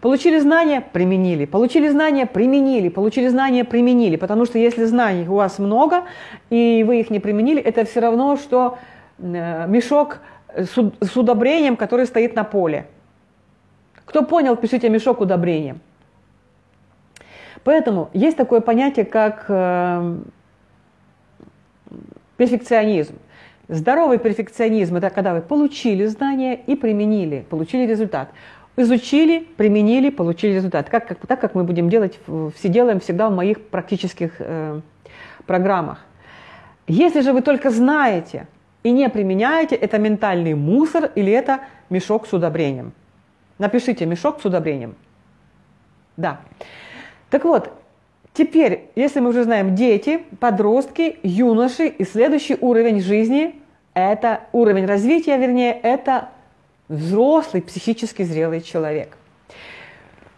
Получили знания – применили. Получили знания – применили. Получили знания – применили. Потому что если знаний у вас много, и вы их не применили, это все равно, что э, мешок с удобрением, который стоит на поле. Кто понял, пишите мешок удобрением. Поэтому есть такое понятие, как э, перфекционизм. Здоровый перфекционизм – это когда вы получили знания и применили, получили результат. Изучили, применили, получили результат. Как, как, так, как мы будем делать, все делаем всегда в моих практических э, программах. Если же вы только знаете и не применяете, это ментальный мусор или это мешок с удобрением. Напишите мешок с удобрением. Да. Так вот, теперь, если мы уже знаем дети, подростки, юноши и следующий уровень жизни, это уровень развития, вернее, это взрослый, психически зрелый человек.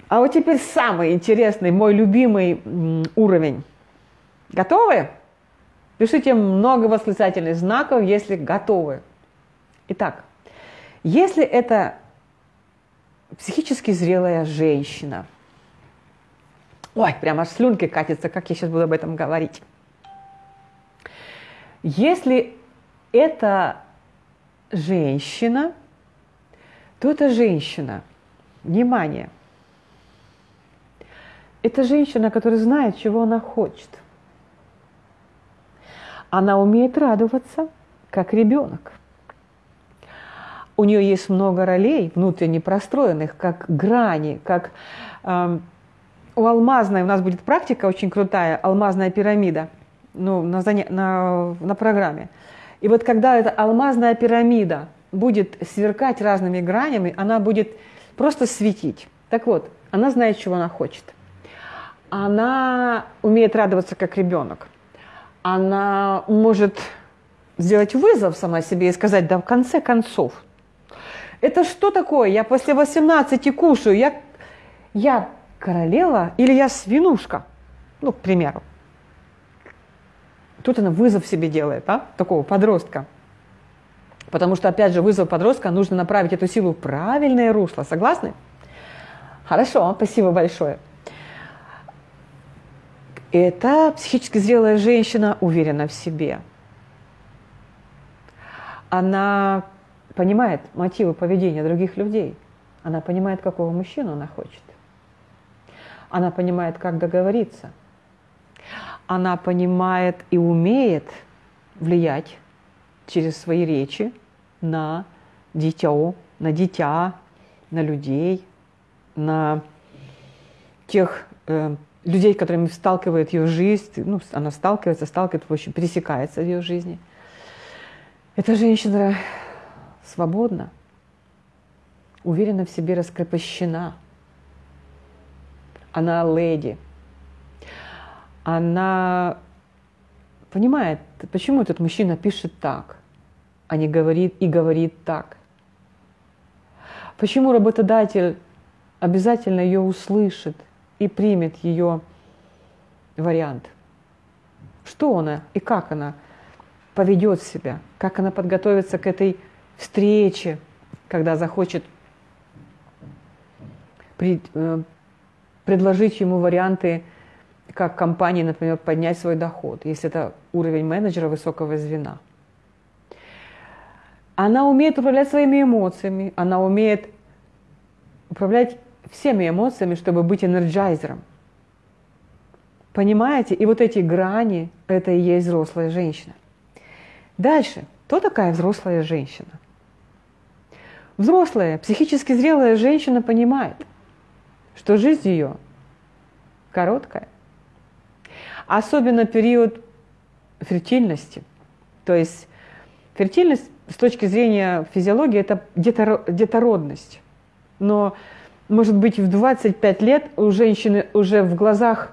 А вот теперь самый интересный, мой любимый уровень. Готовы? Пишите много восклицательных знаков, если готовы. Итак, если это психически зрелая женщина – Ой, прямо аж слюнки катятся, как я сейчас буду об этом говорить. Если это женщина, то это женщина. Внимание. Это женщина, которая знает, чего она хочет. Она умеет радоваться, как ребенок. У нее есть много ролей внутренне простроенных, как грани, как э, у алмазной у нас будет практика очень крутая, алмазная пирамида, ну, на, на, на программе. И вот когда эта алмазная пирамида будет сверкать разными гранями, она будет просто светить. Так вот, она знает, чего она хочет. Она умеет радоваться как ребенок. Она может сделать вызов сама себе и сказать, да в конце концов, это что такое? Я после 18 кушаю, я, я королева или я свинушка? Ну, к примеру. Тут она вызов себе делает, да, такого подростка. Потому что, опять же, вызов подростка нужно направить эту силу в правильное русло. Согласны? Хорошо, спасибо большое. Это психически зрелая женщина уверена в себе. Она понимает мотивы поведения других людей. Она понимает, какого мужчину она хочет. Она понимает, как договориться. Она понимает и умеет влиять через свои речи на дитё, на дитя, на людей, на тех э, людей, которыми сталкивает ее жизнь, ну, она сталкивается, сталкивается, в общем, пересекается в ее жизни. Эта женщина свободна, уверена в себе, раскрепощена – она леди. Она понимает, почему этот мужчина пишет так, а не говорит и говорит так. Почему работодатель обязательно ее услышит и примет ее вариант. Что она и как она поведет себя, как она подготовится к этой встрече, когда захочет э, предложить ему варианты как компании, например, поднять свой доход, если это уровень менеджера высокого звена. Она умеет управлять своими эмоциями, она умеет управлять всеми эмоциями, чтобы быть энерджайзером. Понимаете? И вот эти грани – это и есть взрослая женщина. Дальше. Кто такая взрослая женщина? Взрослая, психически зрелая женщина понимает, что жизнь ее короткая. Особенно период фертильности. То есть фертильность с точки зрения физиологии – это детородность. Но, может быть, в 25 лет у женщины уже в глазах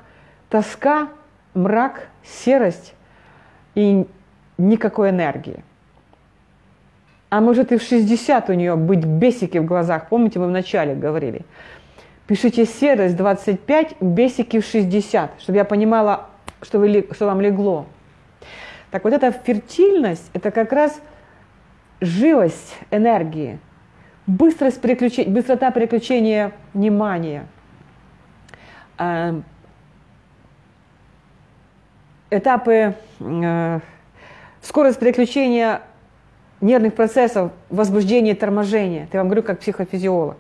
тоска, мрак, серость и никакой энергии. А может и в 60 у нее быть бесики в глазах. Помните, мы вначале говорили. Пишите серость 25, бесики в 60, чтобы я понимала, что, вы, что вам легло. Так вот эта фертильность, это как раз живость энергии, быстрость переключения, быстрота переключения внимания, э, этапы, э, скорость переключения нервных процессов, возбуждения, торможения. Я вам говорю как психофизиолог.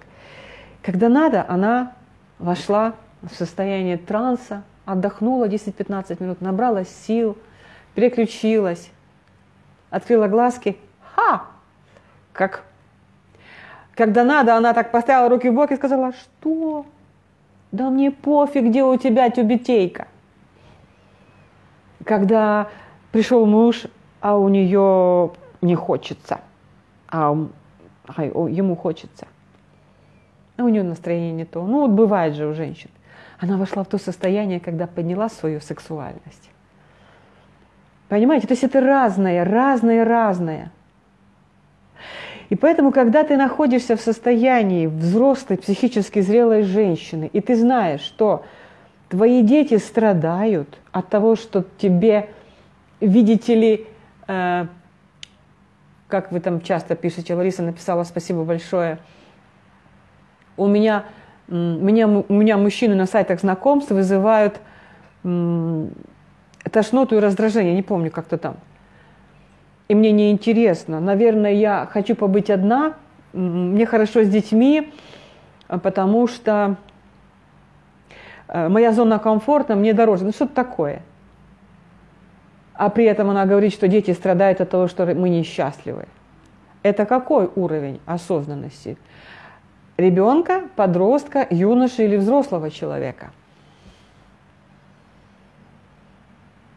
Когда надо, она вошла в состояние транса, отдохнула 10-15 минут, набралась сил, переключилась, открыла глазки. Ха! Как когда надо, она так поставила руки в бок и сказала, что? Да мне пофиг, где у тебя тюбетейка. Когда пришел муж, а у нее не хочется, а, а ему хочется. А у нее настроение не то. Ну вот бывает же у женщин. Она вошла в то состояние, когда подняла свою сексуальность. Понимаете, то есть это разное, разное, разное. И поэтому, когда ты находишься в состоянии взрослой, психически зрелой женщины, и ты знаешь, что твои дети страдают от того, что тебе, видите ли, э, как вы там часто пишете, Лариса написала спасибо большое, у меня, меня, у меня мужчины на сайтах знакомств вызывают тошноту и раздражение, не помню, как-то там. И мне неинтересно. Наверное, я хочу побыть одна, мне хорошо с детьми, потому что э, моя зона комфорта мне дороже. Ну что-то такое – а при этом она говорит, что дети страдают от того, что мы несчастливы. Это какой уровень осознанности? Ребенка, подростка, юноши или взрослого человека?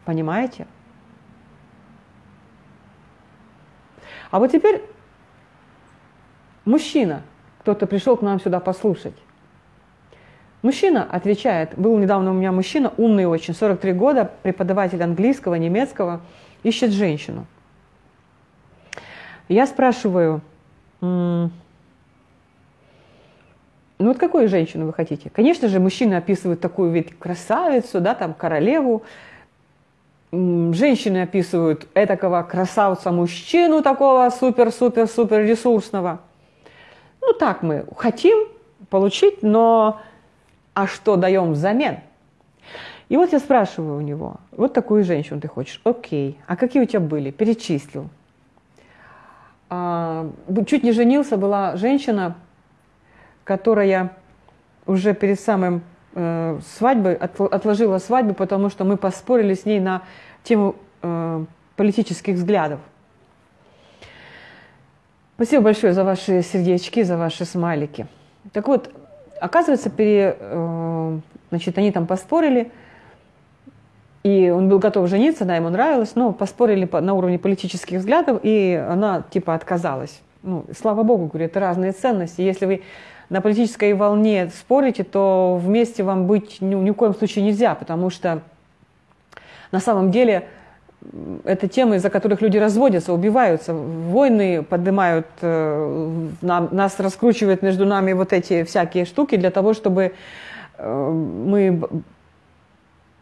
Понимаете? А вот теперь мужчина, кто-то пришел к нам сюда послушать. Мужчина отвечает, был недавно у меня мужчина, умный очень, 43 года, преподаватель английского, немецкого, ищет женщину. Я спрашиваю, ну вот какую женщину вы хотите? Конечно же, мужчины описывают такую ведь красавицу, да, там королеву. Женщины описывают этакого красавца-мужчину, такого супер-супер-супер ресурсного. Ну так мы хотим получить, но а что даем взамен? И вот я спрашиваю у него, вот такую женщину ты хочешь, окей, а какие у тебя были? Перечислил. А, чуть не женился, была женщина, которая уже перед самым э, свадьбой от, отложила свадьбу, потому что мы поспорили с ней на тему э, политических взглядов. Спасибо большое за ваши сердечки, за ваши смайлики. Так вот, Оказывается, пере, э, значит, они там поспорили, и он был готов жениться, да, ему нравилось, но поспорили на уровне политических взглядов, и она типа отказалась. Ну, слава богу, говорю, это разные ценности. Если вы на политической волне спорите, то вместе вам быть ни, ни в коем случае нельзя, потому что на самом деле это темы, из-за которых люди разводятся, убиваются, войны поднимают, э, нам, нас раскручивают между нами вот эти всякие штуки для того, чтобы э, мы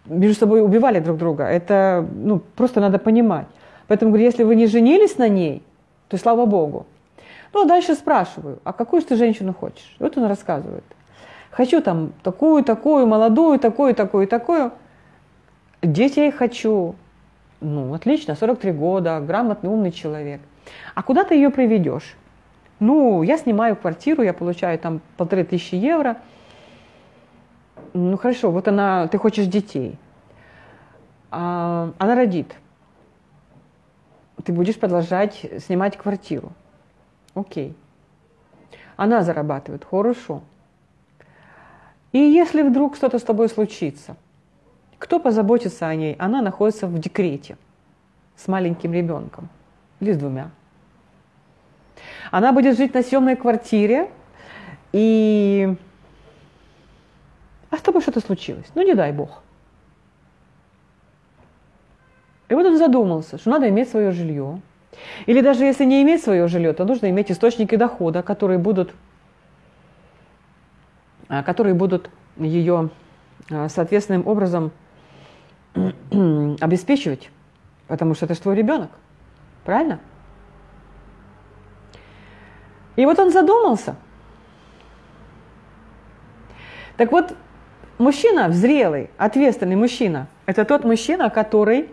между собой убивали друг друга. Это ну, просто надо понимать. Поэтому говорю, если вы не женились на ней, то слава Богу. Ну, а дальше спрашиваю, а какую же ты женщину хочешь? Вот он рассказывает. Хочу там такую, такую, молодую, такую, такую, такую. детей хочу. Ну, отлично, 43 года, грамотный, умный человек. А куда ты ее приведешь? Ну, я снимаю квартиру, я получаю там полторы тысячи евро. Ну, хорошо, вот она, ты хочешь детей. А, она родит. Ты будешь продолжать снимать квартиру. Окей. Она зарабатывает, хорошо. И если вдруг что-то с тобой случится, кто позаботится о ней? Она находится в декрете с маленьким ребенком или с двумя. Она будет жить на съемной квартире, и... А с тобой что-то случилось? Ну, не дай бог. И вот он задумался, что надо иметь свое жилье. Или даже если не иметь свое жилье, то нужно иметь источники дохода, которые будут, а, которые будут ее а, соответственным образом *clears throat* обеспечивать, потому что это же твой ребенок. Правильно? И вот он задумался. Так вот, мужчина зрелый, ответственный мужчина, это тот мужчина, который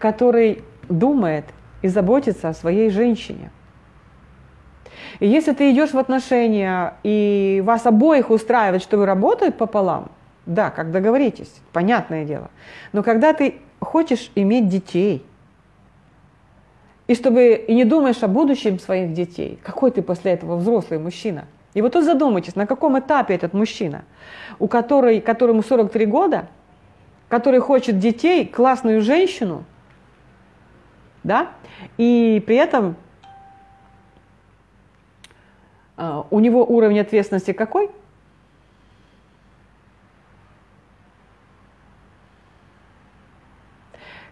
который думает и заботится о своей женщине. И если ты идешь в отношения, и вас обоих устраивает, что вы работаете пополам, да, как договоритесь, понятное дело. Но когда ты хочешь иметь детей, и чтобы и не думаешь о будущем своих детей, какой ты после этого взрослый мужчина? И вот тут задумайтесь, на каком этапе этот мужчина, у которой, которому 43 года, который хочет детей, классную женщину, да, и при этом э, у него уровень ответственности какой?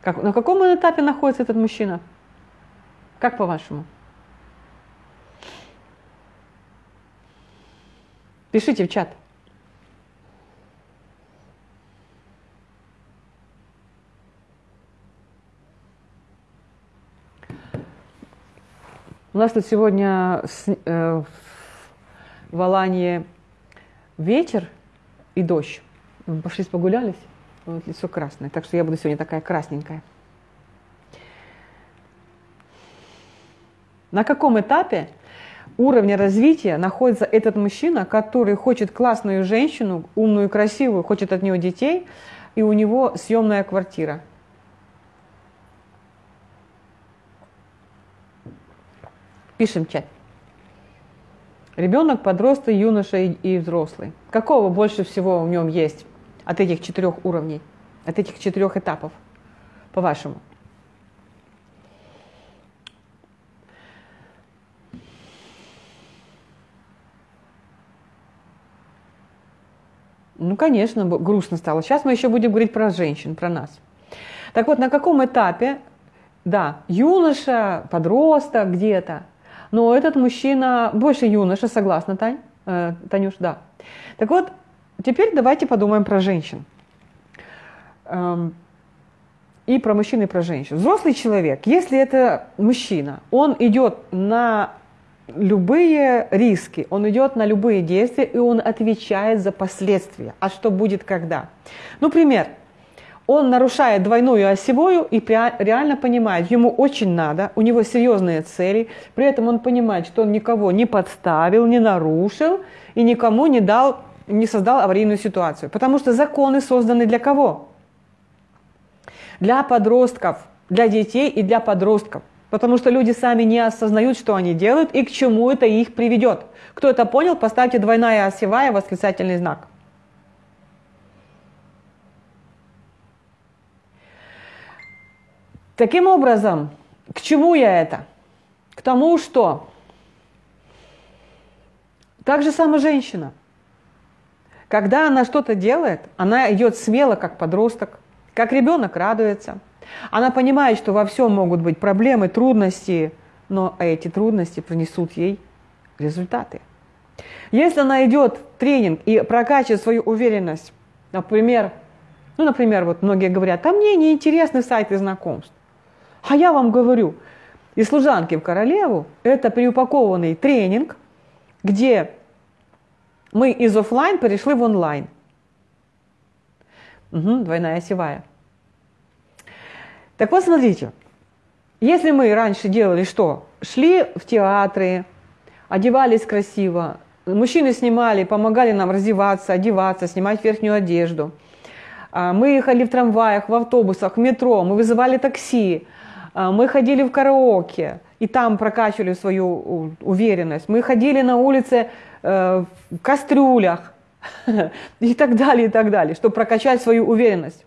Как, на каком этапе находится этот мужчина? Как по-вашему? Пишите в чат. У нас тут сегодня э, в Алании вечер и дождь. Мы пошли погулялись. Вот лицо красное. Так что я буду сегодня такая красненькая. На каком этапе уровня развития находится этот мужчина, который хочет классную женщину, умную, красивую, хочет от нее детей, и у него съемная квартира? Пишем чат. Ребенок, подросток, юноша и, и взрослый. Какого больше всего в нем есть от этих четырех уровней, от этих четырех этапов, по-вашему? Ну, конечно, грустно стало. Сейчас мы еще будем говорить про женщин, про нас. Так вот, на каком этапе, да, юноша, подросток где-то, но этот мужчина больше юноша, согласна, Тань? Э, Танюш, да. Так вот, теперь давайте подумаем про женщин. Эм, и про мужчин, и про женщин. Взрослый человек, если это мужчина, он идет на любые риски, он идет на любые действия, и он отвечает за последствия. А что будет когда? Ну, пример он нарушает двойную осевую и реально понимает, ему очень надо, у него серьезные цели, при этом он понимает, что он никого не подставил, не нарушил и никому не дал, не создал аварийную ситуацию. Потому что законы созданы для кого? Для подростков, для детей и для подростков. Потому что люди сами не осознают, что они делают и к чему это их приведет. Кто это понял, поставьте двойная осевая восклицательный знак. Таким образом, к чему я это? К тому, что так же сама женщина. Когда она что-то делает, она идет смело, как подросток, как ребенок радуется. Она понимает, что во всем могут быть проблемы, трудности, но эти трудности принесут ей результаты. Если она идет в тренинг и прокачивает свою уверенность, например, ну, например, вот многие говорят, а мне не интересны сайты знакомств. А я вам говорю, и служанки в королеву – это переупакованный тренинг, где мы из офлайн перешли в онлайн. Угу, двойная осевая. Так вот, смотрите, если мы раньше делали что? Шли в театры, одевались красиво, мужчины снимали, помогали нам раздеваться, одеваться, снимать верхнюю одежду. А, мы ехали в трамваях, в автобусах, в метро, мы вызывали такси, мы ходили в караоке, и там прокачивали свою уверенность. Мы ходили на улице э, в кастрюлях *laughs* и так далее, и так далее, чтобы прокачать свою уверенность.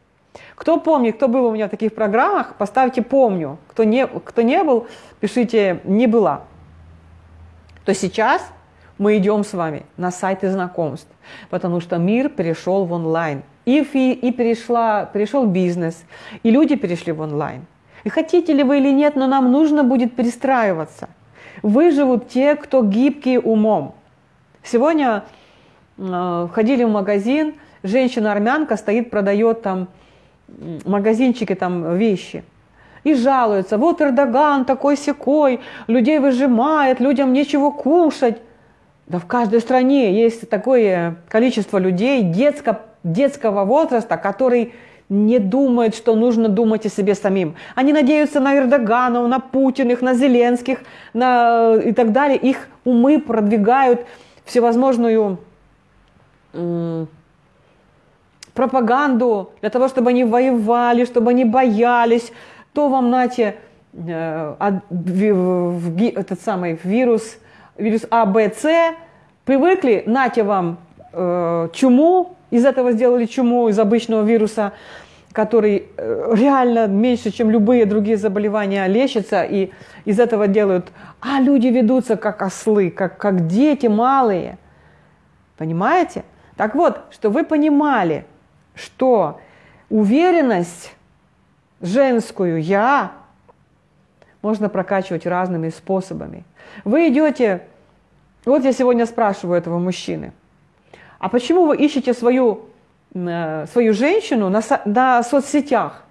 Кто помнит, кто был у меня в таких программах, поставьте «помню». Кто не, кто не был, пишите «не была». То сейчас мы идем с вами на сайты знакомств, потому что мир перешел в онлайн. И, и перешла, перешел бизнес, и люди перешли в онлайн. И хотите ли вы или нет, но нам нужно будет перестраиваться. Выживут те, кто гибкие умом. Сегодня э, ходили в магазин, женщина-армянка стоит, продает там магазинчики, там вещи. И жалуются, вот Эрдоган такой секой, людей выжимает, людям нечего кушать. Да в каждой стране есть такое количество людей детско, детского возраста, который не думают, что нужно думать о себе самим. Они надеются на Эрдоганов, на Путиных, на Зеленских на, и так далее. Их умы продвигают всевозможную пропаганду для того, чтобы они воевали, чтобы они боялись. То вам, нате, э, этот самый вирус, вирус А, Б, С, привыкли, нате вам э, чуму, из этого сделали чуму, из обычного вируса, который э, реально меньше, чем любые другие заболевания, лечится, и из этого делают, а люди ведутся как ослы, как, как дети малые. Понимаете? Так вот, что вы понимали, что уверенность женскую «я» можно прокачивать разными способами. Вы идете, вот я сегодня спрашиваю этого мужчины, а почему вы ищете свою Э, свою женщину на, на соцсетях.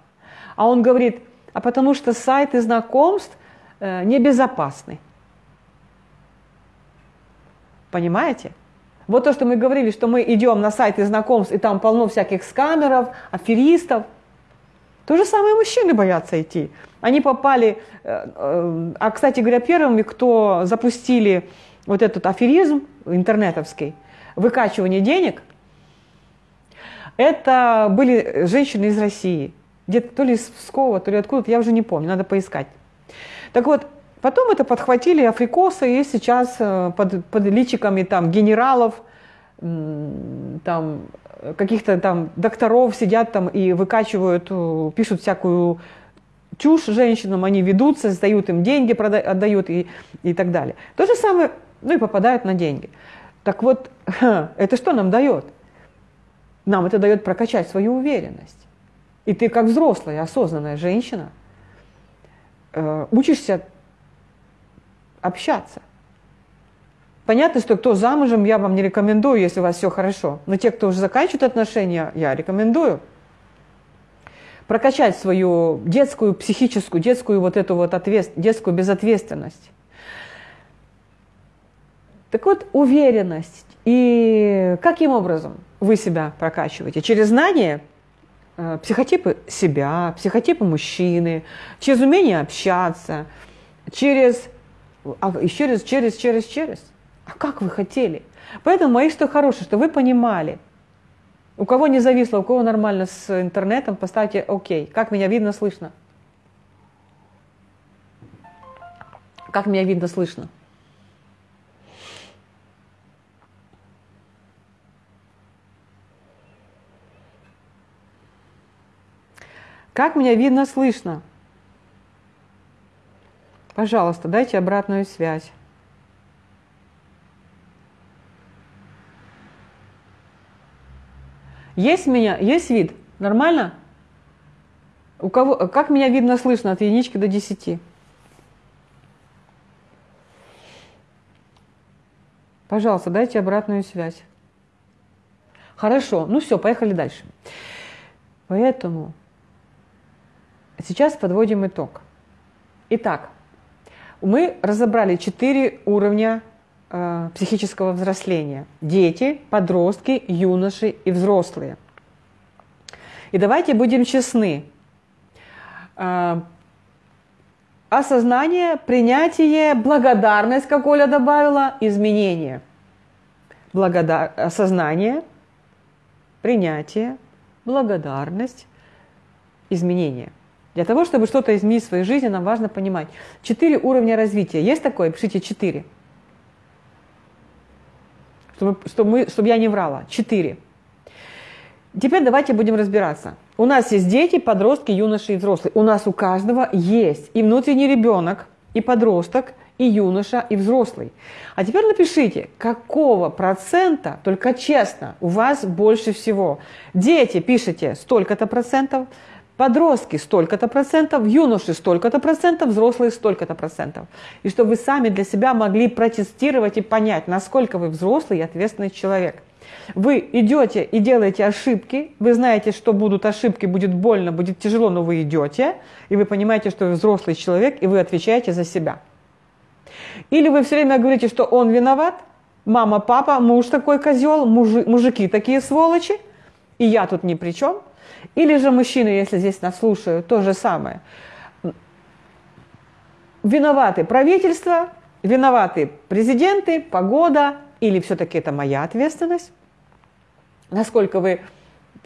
А он говорит, а потому что сайты знакомств э, небезопасны. Понимаете? Вот то, что мы говорили, что мы идем на сайты знакомств, и там полно всяких скамеров, аферистов. То же самое мужчины боятся идти. Они попали, э, а, кстати говоря, первыми, кто запустили вот этот аферизм интернетовский, выкачивание денег – это были женщины из России. Где-то то ли из Пскова, то ли откуда-то, я уже не помню, надо поискать. Так вот, потом это подхватили африкосы, и сейчас э, под, под личиками там генералов, там каких-то там докторов сидят там и выкачивают, э, пишут всякую чушь женщинам, они ведутся, сдают им деньги, отдают и, и так далее. То же самое, ну и попадают на деньги. Так вот, *laughs* это что нам дает? Нам это дает прокачать свою уверенность. И ты как взрослая, осознанная женщина э, учишься общаться. Понятно, что кто замужем, я вам не рекомендую, если у вас все хорошо. Но те, кто уже заканчивает отношения, я рекомендую прокачать свою детскую, психическую, детскую вот эту вот ответ, детскую безответственность. Так вот, уверенность. И каким образом? вы себя прокачиваете? Через знание э, психотипы себя, психотипы мужчины, через умение общаться, через, а, через, через, через, через. А как вы хотели? Поэтому мои что хорошее, что вы понимали. У кого не зависло, у кого нормально с интернетом, поставьте окей. Как меня видно, слышно? Как меня видно, слышно? Как меня видно, слышно? Пожалуйста, дайте обратную связь. Есть меня, есть вид? Нормально? У кого, как меня видно, слышно от единички до десяти? Пожалуйста, дайте обратную связь. Хорошо, ну все, поехали дальше. Поэтому Сейчас подводим итог. Итак, мы разобрали четыре уровня э, психического взросления. Дети, подростки, юноши и взрослые. И давайте будем честны. Э, осознание, принятие, благодарность, как Оля добавила, изменение. Благодар... Осознание, принятие, благодарность, изменение. Для того, чтобы что-то изменить в своей жизни, нам важно понимать. Четыре уровня развития. Есть такое? Пишите четыре. Чтобы, чтобы, чтобы я не врала. Четыре. Теперь давайте будем разбираться. У нас есть дети, подростки, юноши и взрослые. У нас у каждого есть и внутренний ребенок, и подросток, и юноша, и взрослый. А теперь напишите, какого процента, только честно, у вас больше всего. Дети пишите столько-то процентов, подростки столько-то процентов, юноши столько-то процентов, взрослые столько-то процентов. И чтобы вы сами для себя могли протестировать и понять, насколько вы взрослый и ответственный человек. Вы идете и делаете ошибки, вы знаете, что будут ошибки, будет больно, будет тяжело, но вы идете, и вы понимаете, что вы взрослый человек, и вы отвечаете за себя. Или вы все время говорите, что он виноват, мама, папа, муж такой козел, мужи, мужики такие сволочи, и я тут ни при чем – или же мужчины, если здесь нас слушают, то же самое. Виноваты правительство, виноваты президенты, погода, или все-таки это моя ответственность? Насколько вы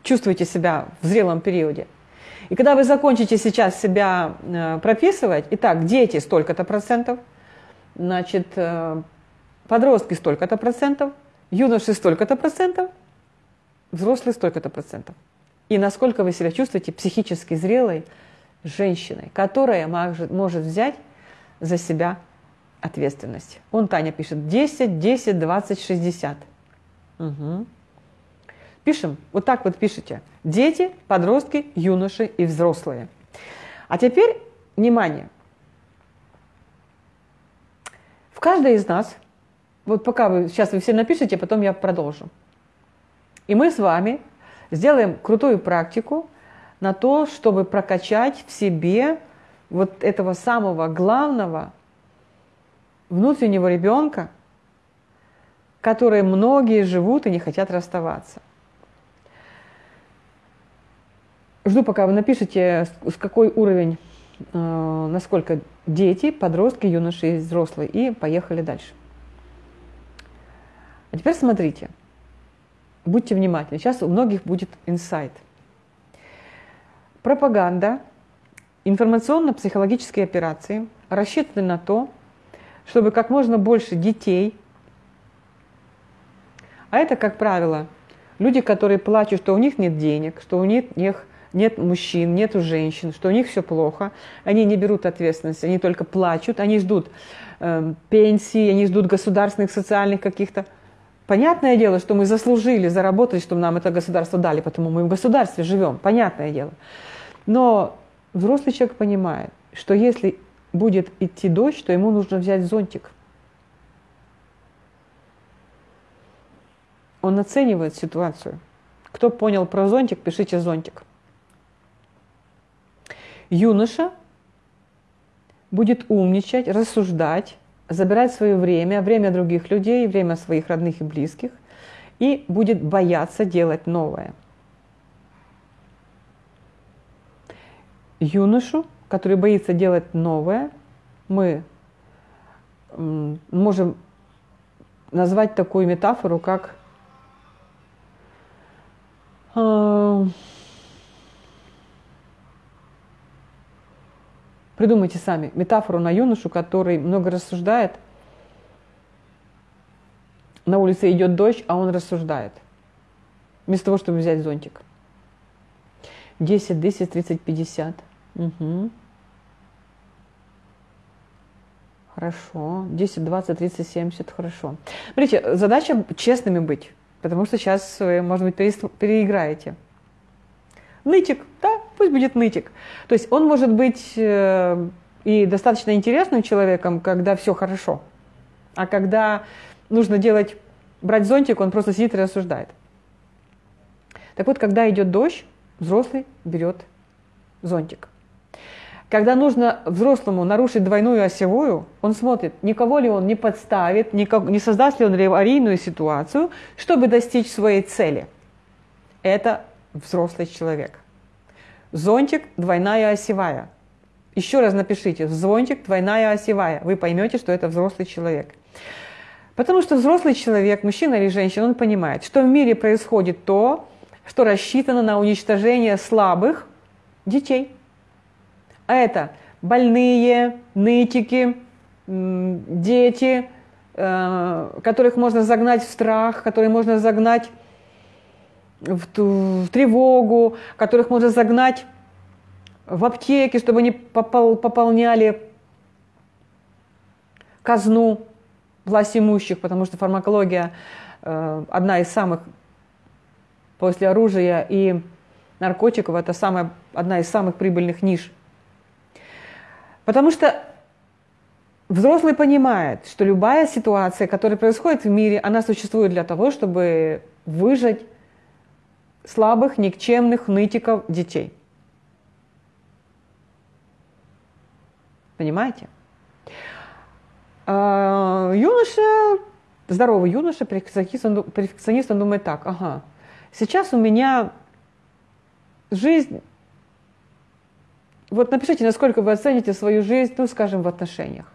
чувствуете себя в зрелом периоде? И когда вы закончите сейчас себя э, прописывать, итак, дети столько-то процентов, значит, э, подростки столько-то процентов, юноши столько-то процентов, взрослые столько-то процентов и насколько вы себя чувствуете психически зрелой женщиной, которая может, взять за себя ответственность. Он, Таня, пишет 10, 10, 20, 60. Угу. Пишем, вот так вот пишите. Дети, подростки, юноши и взрослые. А теперь, внимание. В каждой из нас, вот пока вы, сейчас вы все напишите, потом я продолжу. И мы с вами сделаем крутую практику на то, чтобы прокачать в себе вот этого самого главного внутреннего ребенка, который многие живут и не хотят расставаться. Жду, пока вы напишите, с какой уровень, э, насколько дети, подростки, юноши и взрослые. И поехали дальше. А теперь смотрите – Будьте внимательны. Сейчас у многих будет инсайт. Пропаганда, информационно-психологические операции рассчитаны на то, чтобы как можно больше детей, а это, как правило, люди, которые плачут, что у них нет денег, что у них нет мужчин, нет женщин, что у них все плохо, они не берут ответственность, они только плачут, они ждут э, пенсии, они ждут государственных социальных каких-то Понятное дело, что мы заслужили, заработали, чтобы нам это государство дали, потому мы в государстве живем, понятное дело. Но взрослый человек понимает, что если будет идти дождь, то ему нужно взять зонтик. Он оценивает ситуацию. Кто понял про зонтик, пишите зонтик. Юноша будет умничать, рассуждать, забирать свое время, время других людей, время своих родных и близких, и будет бояться делать новое. Юношу, который боится делать новое, мы можем назвать такую метафору, как Придумайте сами метафору на юношу, который много рассуждает. На улице идет дождь, а он рассуждает. Вместо того, чтобы взять зонтик. 10, 10, 30, 50. Угу. Хорошо. 10, 20, 30, 70. Хорошо. Смотрите, задача честными быть. Потому что сейчас вы, может быть, переиграете. Нытик, да, пусть будет нытик. То есть он может быть э, и достаточно интересным человеком, когда все хорошо. А когда нужно делать, брать зонтик, он просто сидит и рассуждает. Так вот, когда идет дождь, взрослый берет зонтик. когда нужно взрослому нарушить двойную осевую, он смотрит, никого ли он не подставит, не создаст ли он аварийную ситуацию, чтобы достичь своей цели. Это взрослый человек. Зонтик – двойная осевая. Еще раз напишите, зонтик – двойная осевая. Вы поймете, что это взрослый человек. Потому что взрослый человек, мужчина или женщина, он понимает, что в мире происходит то, что рассчитано на уничтожение слабых детей. А это больные, нытики, дети, э, которых можно загнать в страх, которые можно загнать в, в тревогу, которых можно загнать в аптеки, чтобы они попол, пополняли казну власть имущих, потому что фармакология э, одна из самых после оружия и наркотиков, это самая, одна из самых прибыльных ниш. Потому что взрослый понимает, что любая ситуация, которая происходит в мире, она существует для того, чтобы выжать слабых, никчемных, нытиков детей. Понимаете? А, юноша, здоровый юноша, перфекционист, он, перфекционист, он думает так, ага, сейчас у меня жизнь, вот напишите, насколько вы оцените свою жизнь, ну, скажем, в отношениях.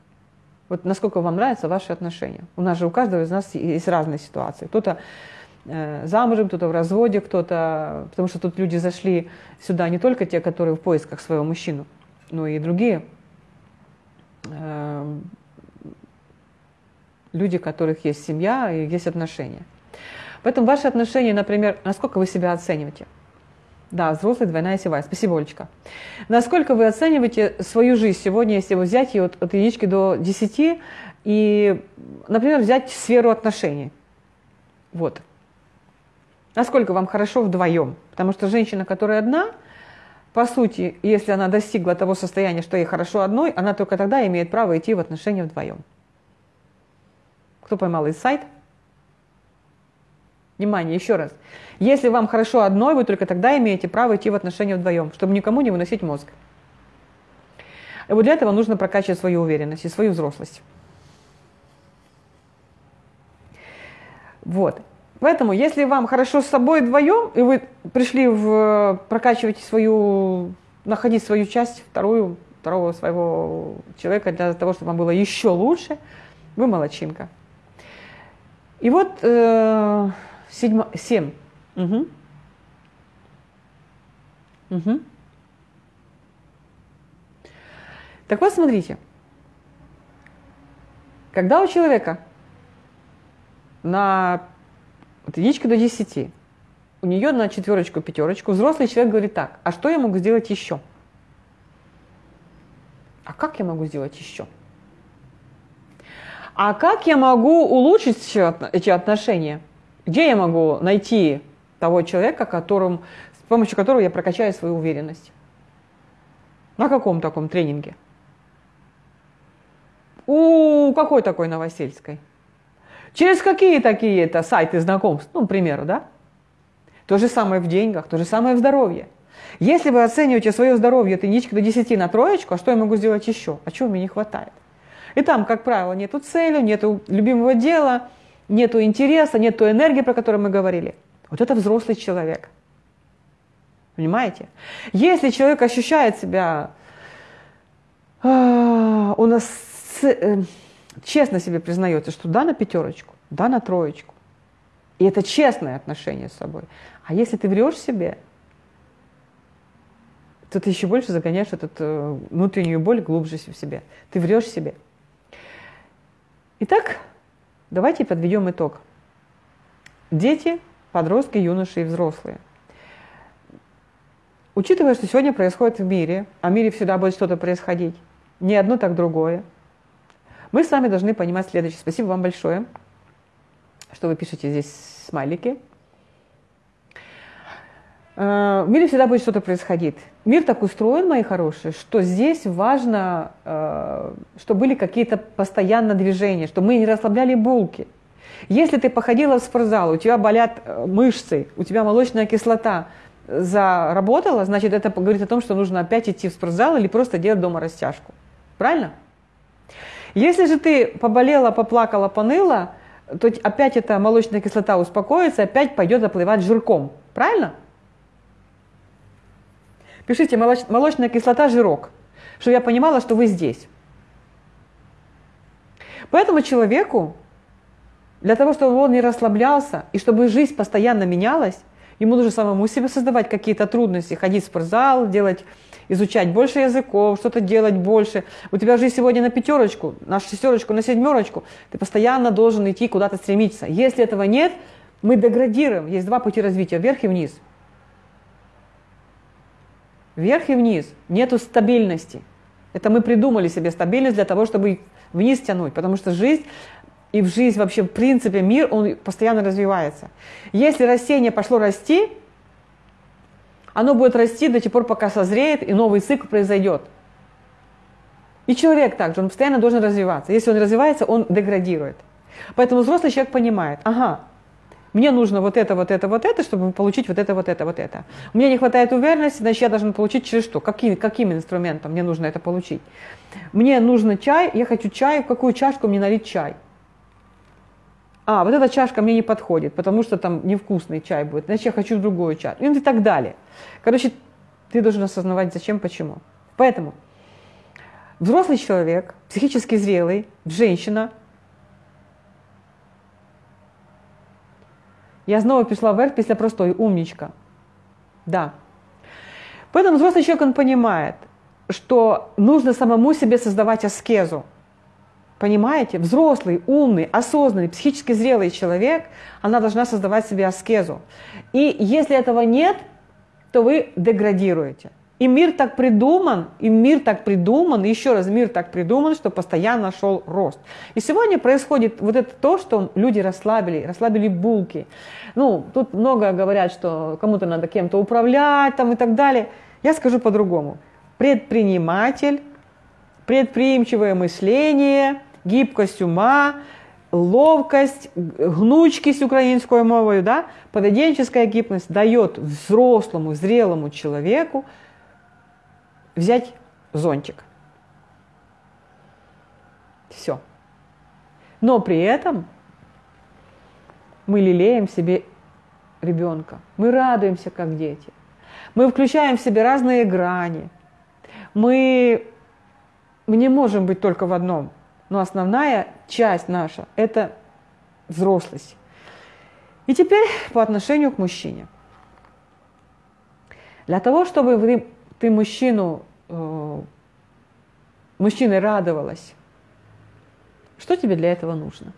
Вот насколько вам нравятся ваши отношения. У нас же у каждого из нас есть разные ситуации. Кто-то замужем, кто-то в разводе, кто-то... Потому что тут люди зашли сюда не только те, которые в поисках своего мужчину, но и другие э, люди, у которых есть семья и есть отношения. Поэтому ваши отношения, например, насколько вы себя оцениваете? Да, взрослый двойная севая. Спасибо, Олечка. Насколько вы оцениваете свою жизнь сегодня, если вы взять ее от, от единички до десяти и, например, взять сферу отношений? Вот. Насколько вам хорошо вдвоем? Потому что женщина, которая одна, по сути, если она достигла того состояния, что ей хорошо одной, она только тогда имеет право идти в отношения вдвоем. Кто поймал из сайт? Внимание, еще раз. Если вам хорошо одной, вы только тогда имеете право идти в отношения вдвоем, чтобы никому не выносить мозг. И вот для этого нужно прокачивать свою уверенность и свою взрослость. Вот. Поэтому, если вам хорошо с собой вдвоем, и вы пришли в прокачивать свою, находить свою часть, вторую, второго своего человека для того, чтобы вам было еще лучше, вы молодчинка. И вот э, седьма, семь. Угу. Угу. Так вот, смотрите. Когда у человека на от единички до десяти, у нее на четверочку, пятерочку, взрослый человек говорит так, а что я могу сделать еще? А как я могу сделать еще? А как я могу улучшить эти отношения? Где я могу найти того человека, которым, с помощью которого я прокачаю свою уверенность? На каком таком тренинге? У какой такой Новосельской? Через какие такие это сайты знакомств? Ну, к примеру, да? То же самое в деньгах, то же самое в здоровье. Если вы оцениваете свое здоровье от единички до 10 на троечку, а что я могу сделать еще? А чего мне не хватает? И там, как правило, нету цели, нету любимого дела, нету интереса, нету энергии, про которую мы говорили. Вот это взрослый человек. Понимаете? Если человек ощущает себя, а, нас э, честно себе признается, что да на пятерочку, да на троечку. И это честное отношение с собой. А если ты врешь себе, то ты еще больше загоняешь эту э, внутреннюю боль глубже в себе. Ты врешь себе. Итак, давайте подведем итог. Дети, подростки, юноши и взрослые. Учитывая, что сегодня происходит в мире, а в мире всегда будет что-то происходить, не одно, так другое, мы с вами должны понимать следующее. Спасибо вам большое, что вы пишете здесь смайлики. Э, в мире всегда будет что-то происходить. Мир так устроен, мои хорошие, что здесь важно, э, что были какие-то постоянно движения, что мы не расслабляли булки. Если ты походила в спортзал, у тебя болят э, мышцы, у тебя молочная кислота заработала, значит, это говорит о том, что нужно опять идти в спортзал или просто делать дома растяжку. Правильно? Если же ты поболела, поплакала, поныла, то опять эта молочная кислота успокоится, опять пойдет заплывать жирком. Правильно? Пишите молоч, молочная кислота, жирок, чтобы я понимала, что вы здесь. Поэтому человеку, для того, чтобы он не расслаблялся, и чтобы жизнь постоянно менялась, ему нужно самому себе создавать какие-то трудности, ходить в спортзал, делать, изучать больше языков, что-то делать больше. У тебя жизнь сегодня на пятерочку, на шестерочку, на семерочку. Ты постоянно должен идти куда-то стремиться. Если этого нет, мы деградируем. Есть два пути развития, вверх и вниз – Вверх и вниз. Нету стабильности. Это мы придумали себе стабильность для того, чтобы вниз тянуть, потому что жизнь и в жизнь вообще, в принципе, мир, он постоянно развивается. Если растение пошло расти, оно будет расти до тех пор, пока созреет, и новый цикл произойдет. И человек также, он постоянно должен развиваться. Если он развивается, он деградирует. Поэтому взрослый человек понимает, ага, мне нужно вот это, вот это, вот это, чтобы получить вот это, вот это, вот это. Мне не хватает уверенности, значит, я должен получить через что? Каким, каким инструментом мне нужно это получить? Мне нужно чай, я хочу чай, в какую чашку мне налить чай? А, вот эта чашка мне не подходит, потому что там невкусный чай будет, значит, я хочу другую чашку. И так далее. Короче, ты должен осознавать, зачем, почему. Поэтому взрослый человек, психически зрелый, женщина, Я знову пішла вверх після простої, умничка. Да. Поэтому взрослый человек, он понимает, что нужно самому себе создавать аскезу. Понимаете? Взрослый, умный, осознанный, психически зрелый человек, она должна создавать себе аскезу. И если этого нет, то вы деградируете. И мир так придуман, и мир так придуман, и еще раз, мир так придуман, что постоянно шел рост. И сегодня происходит вот это то, что люди расслабили, расслабили булки. Ну, тут много говорят, что кому-то надо кем-то управлять там и так далее. Я скажу по-другому. Предприниматель, предприимчивое мышление, гибкость ума, ловкость, гнучкість українською мовою, да, поведенческая гибкость дает взрослому, зрелому человеку взять зонтик. Все. Но при этом мы лелеем себе ребенка. Мы радуемся, как дети. Мы включаем в себе разные грани. Мы, мы не можем быть только в одном. Но основная часть наша – это взрослость. И теперь по отношению к мужчине. Для того, чтобы вы ты мужчину, э, мужчиной радовалась, что тебе для этого нужно?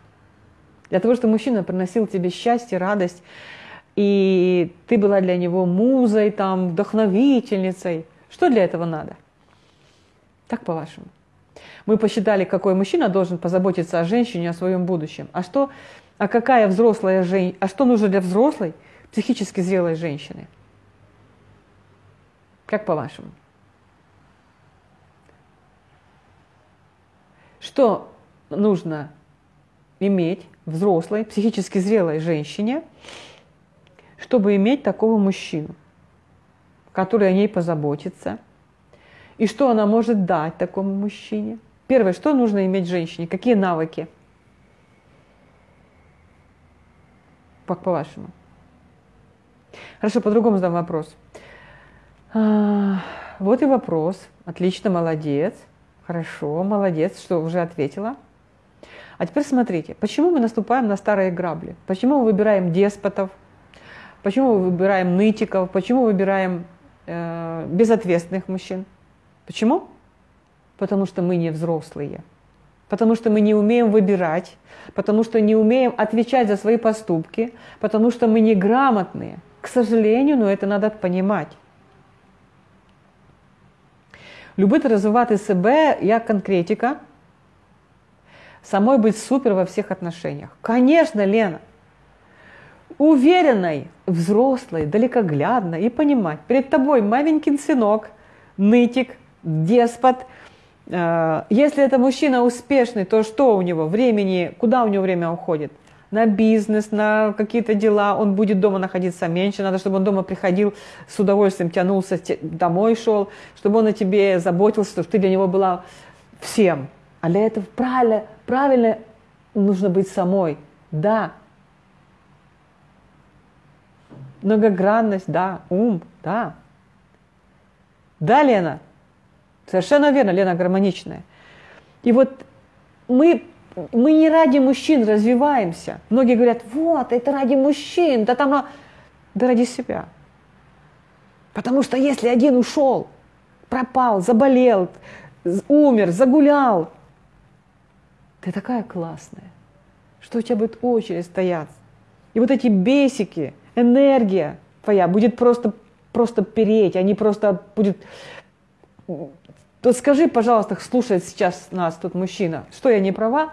Для того, чтобы мужчина приносил тебе счастье, радость, и ты была для него музой, там, вдохновительницей. Что для этого надо? Так по-вашему. Мы посчитали, какой мужчина должен позаботиться о женщине, о своем будущем. А что, а какая взрослая женщина, а что нужно для взрослой, психически зрелой женщины? Как по-вашему? Что нужно иметь взрослой, психически зрелой женщине, чтобы иметь такого мужчину, который о ней позаботится, и что она может дать такому мужчине? Первое, что нужно иметь женщине? Какие навыки? Как по-вашему? Хорошо, по-другому задам вопрос. А, вот и вопрос. Отлично, молодец. Хорошо, молодец, что уже ответила. А теперь смотрите, почему мы наступаем на старые грабли? Почему мы выбираем деспотов? Почему мы выбираем нытиков? Почему выбираем э, безответственных мужчин? Почему? Потому что мы не взрослые. Потому что мы не умеем выбирать, потому что не умеем отвечать за свои поступки, потому что мы неграмотные. К сожалению, но это надо понимать. Любити розвивати себе як конкретика, самой быть супер во всех отношениях. Конечно, Лена, уверенной, взрослой, далекоглядной и понимать, перед тобой маменькин сынок, нытик, деспот. Э, если это мужчина успешный, то что у него времени, куда у него время уходит? на бизнес, на какие-то дела, он будет дома находиться меньше, надо, чтобы он дома приходил с удовольствием, тянулся, домой шел, чтобы он о тебе заботился, чтобы ты для него была всем. А для этого правильно, правильно нужно быть самой. Да. Многогранность, да. Ум, да. Да, Лена. Совершенно верно, Лена гармоничная. И вот мы, мы не ради мужчин развиваемся. Многие говорят, вот, это ради мужчин, да там, да ради себя. Потому что если один ушел, пропал, заболел, умер, загулял, ты такая классная, что у тебя будет очередь стоять. И вот эти бесики, энергия твоя будет просто, просто переть, они просто будет то скажи, пожалуйста, слушает сейчас нас тут мужчина, что я не права?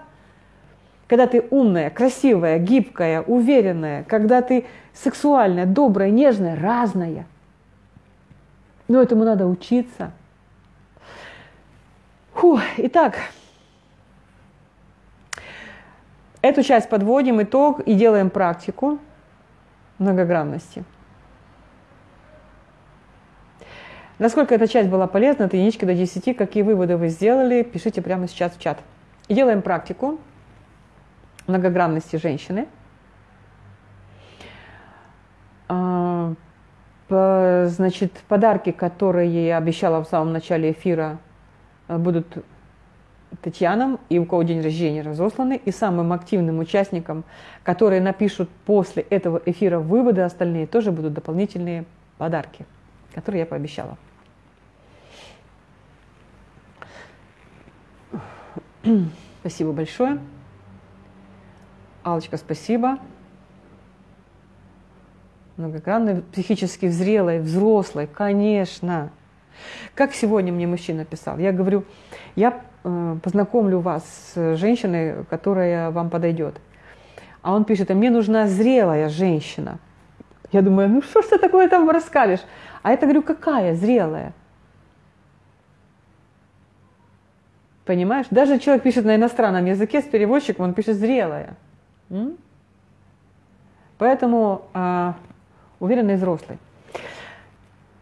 Когда ты умная, красивая, гибкая, уверенная, когда ты сексуальная, добрая, нежная, разная. Но этому надо учиться. Фу, итак, эту часть подводим итог и делаем практику многогранности. Насколько эта часть была полезна, от единички до 10, какие выводы вы сделали, пишите прямо сейчас в чат. Делаем практику многогранности женщины. А, значит, подарки, которые я обещала в самом начале эфира, будут Татьянам и у кого день рождения разосланы, и самым активным участникам, которые напишут после этого эфира выводы остальные, тоже будут дополнительные подарки, которые я пообещала. *clears throat* Спасибо большое. Алочка, спасибо. Многогранной, психически зрелой, взрослой, конечно. Как сегодня мне мужчина писал, я говорю, я э, познакомлю вас с женщиной, которая вам подойдет. А он пишет, а мне нужна зрелая женщина. Я думаю, ну что ж ты такое там расскажешь? А это говорю, какая зрелая? Понимаешь? Даже человек пишет на иностранном языке с переводчиком, он пишет зрелая. М? Поэтому э, уверенный взрослый.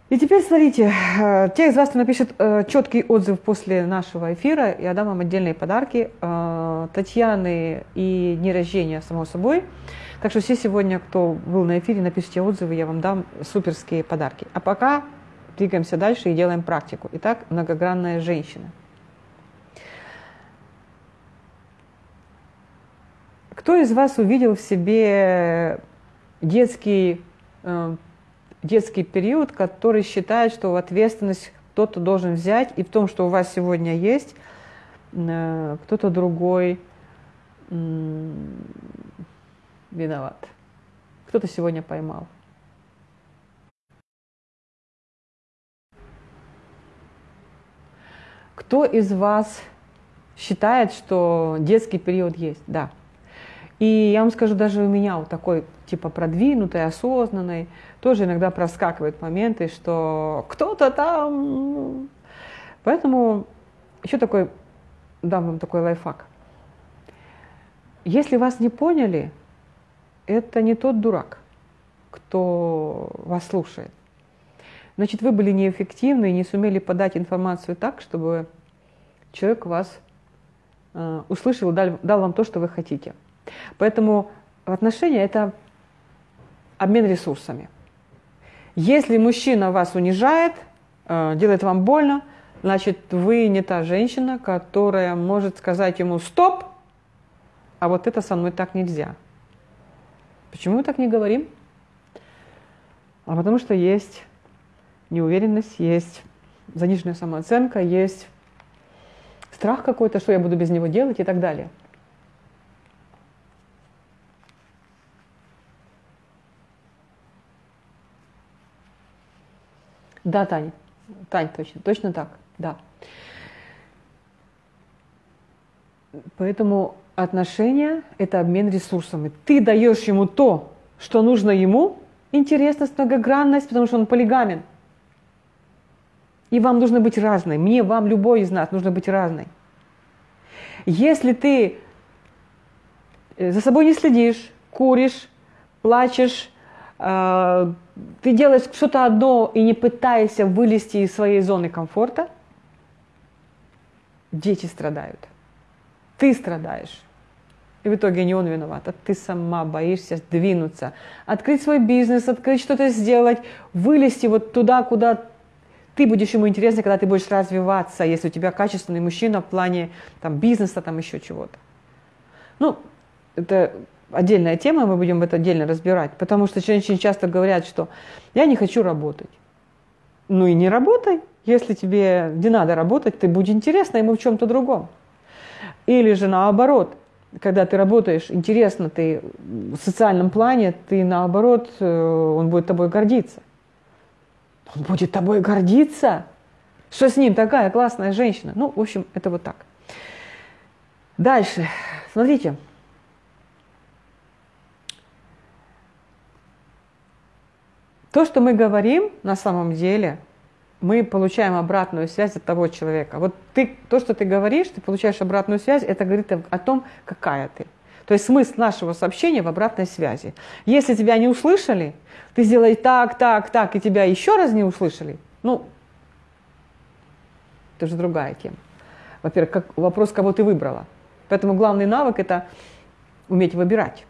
И теперь смотрите, э, те из вас, кто напишет э, четкий отзыв после нашего эфира, я дам вам отдельные подарки. Э, Татьяны и дни рождения, само собой. Так что все сегодня, кто был на эфире, напишите отзывы, я вам дам суперские подарки. А пока двигаемся дальше и делаем практику. Итак, многогранная женщина. Кто из вас увидел в себе детский, э, детский период, который считает, что ответственность кто-то должен взять, и в том, что у вас сегодня есть, э, кто-то другой виноват. Кто-то сегодня поймал. Кто из вас считает, что детский период есть? Да. И я вам скажу, даже у меня вот такой типа продвинутый, осознанный, тоже иногда проскакивают моменты, что кто-то там... Поэтому еще такой, дам вам такой лайфхак. Если вас не поняли, это не тот дурак, кто вас слушает. Значит, вы были неэффективны и не сумели подать информацию так, чтобы человек вас э, услышал, дал, дал вам то, что вы хотите. Поэтому отношения – это обмен ресурсами. Если мужчина вас унижает, э, делает вам больно, значит, вы не та женщина, которая может сказать ему «стоп», а вот это со мной так нельзя. Почему мы так не говорим? А потому что есть неуверенность, есть заниженная самооценка, есть страх какой-то, что я буду без него делать и так далее. Да, Таня. Тань, точно, точно так, да. Поэтому отношения – это обмен ресурсами. Ты даешь ему то, что нужно ему, интересность, многогранность, потому что он полигамен. И вам нужно быть разной. Мне, вам, любой из нас нужно быть разной. Если ты э, за собой не следишь, куришь, плачешь, ты делаешь что-то одно и не пытаешься вылезти из своей зоны комфорта, дети страдают. Ты страдаешь. И в итоге не он виноват, а ты сама боишься сдвинуться, открыть свой бизнес, открыть что-то сделать, вылезти вот туда, куда ты будешь ему интересно, когда ты будешь развиваться, если у тебя качественный мужчина в плане там, бизнеса, там еще чего-то. Ну, это отдельная тема, мы будем это отдельно разбирать, потому что женщины часто говорят, что я не хочу работать. Ну и не работай. Если тебе не надо работать, ты будь интересна ему в чем-то другом. Или же наоборот, когда ты работаешь, интересно ты в социальном плане, ты наоборот, э, он будет тобой гордиться. Он будет тобой гордиться? Что с ним такая классная женщина? Ну, в общем, это вот так. Дальше. Смотрите. То, что мы говорим на самом деле, мы получаем обратную связь от того человека. Вот ты, то, что ты говоришь, ты получаешь обратную связь, это говорит о том, какая ты. То есть смысл нашего сообщения в обратной связи. Если тебя не услышали, ты сделай так, так, так, и тебя еще раз не услышали, ну, это же другая тема. Во-первых, вопрос, кого ты выбрала. Поэтому главный навык – это уметь выбирать.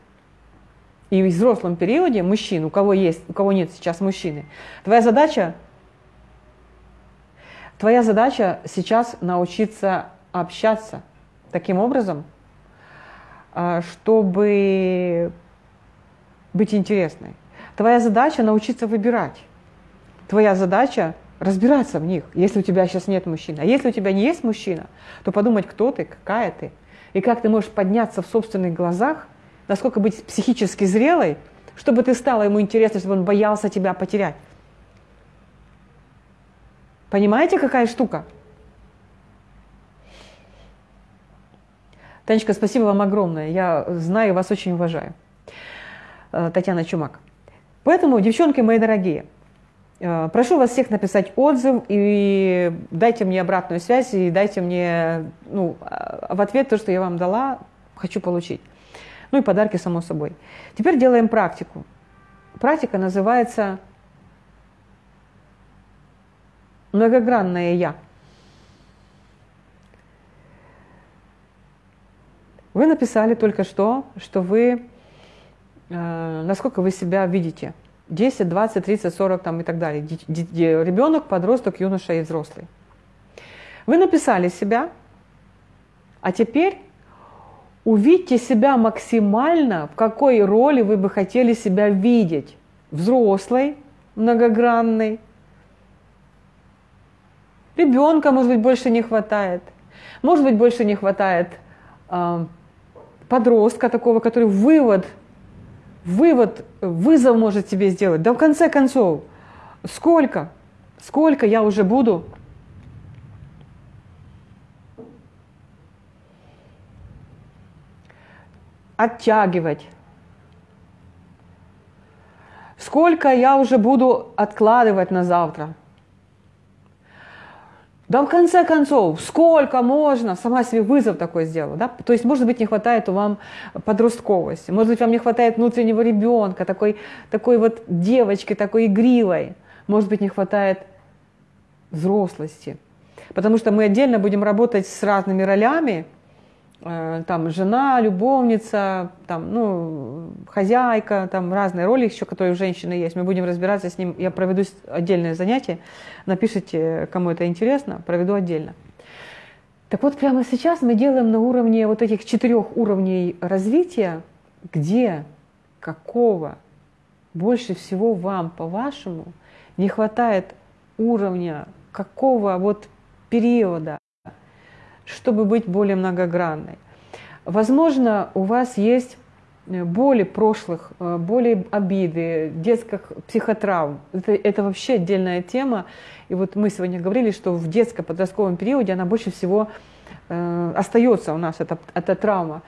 И в взрослом периоде мужчин, у кого есть, у кого нет сейчас мужчины, твоя задача Твоя задача сейчас научиться общаться таким образом, а, чтобы быть интересной. Твоя задача научиться выбирать. Твоя задача разбираться в них, если у тебя сейчас нет мужчины. А если у тебя не есть мужчина, то подумать, кто ты, какая ты, и как ты можешь подняться в собственных глазах, насколько быть психически зрелой, чтобы ты стала ему интересной, чтобы он боялся тебя потерять. Понимаете, какая штука? Танечка, спасибо вам огромное. Я знаю, вас очень уважаю. Э, Татьяна Чумак. Поэтому, девчонки мои дорогие, э, прошу вас всех написать отзыв и дайте мне обратную связь и дайте мне ну, а, в ответ то, что я вам дала, хочу получить. Ну и подарки, само собой. Теперь делаем практику. Практика называется многогранное «я». Вы написали только что, что вы, э, насколько вы себя видите. 10, 20, 30, 40 там, и так далее. Ребенок, подросток, юноша и взрослый. Вы написали себя, а теперь увидьте себя максимально, в какой роли вы бы хотели себя видеть. Взрослой, многогранной, Ребенка, может быть, больше не хватает. Может быть, больше не хватает э, подростка такого, который вывод, вывод, вызов может тебе сделать. Да в конце концов, сколько, сколько я уже буду оттягивать. Сколько я уже буду откладывать на завтра. Да в конце концов, сколько можно, сама себе вызов такой сделала, да? То есть, может быть, не хватает вам подростковости, может быть, вам не хватает внутреннего ребенка, такой, такой вот девочки, такой игривой, может быть, не хватает взрослости. Потому что мы отдельно будем работать с разными ролями, там жена, любовница, там, ну, хозяйка, там разные роли еще, которые у женщины есть. Мы будем разбираться с ним. Я проведу отдельное занятие. Напишите, кому это интересно, проведу отдельно. Так вот, прямо сейчас мы делаем на уровне вот этих четырех уровней развития, где, какого больше всего вам, по-вашему, не хватает уровня, какого вот периода, чтобы быть более многогранной. Возможно, у вас есть э, боли прошлых, э, боли обиды, детских психотравм. Это, это вообще отдельная тема. И вот мы сегодня говорили, что в детско-подростковом периоде она больше всего э, остается у нас, эта, эта травма.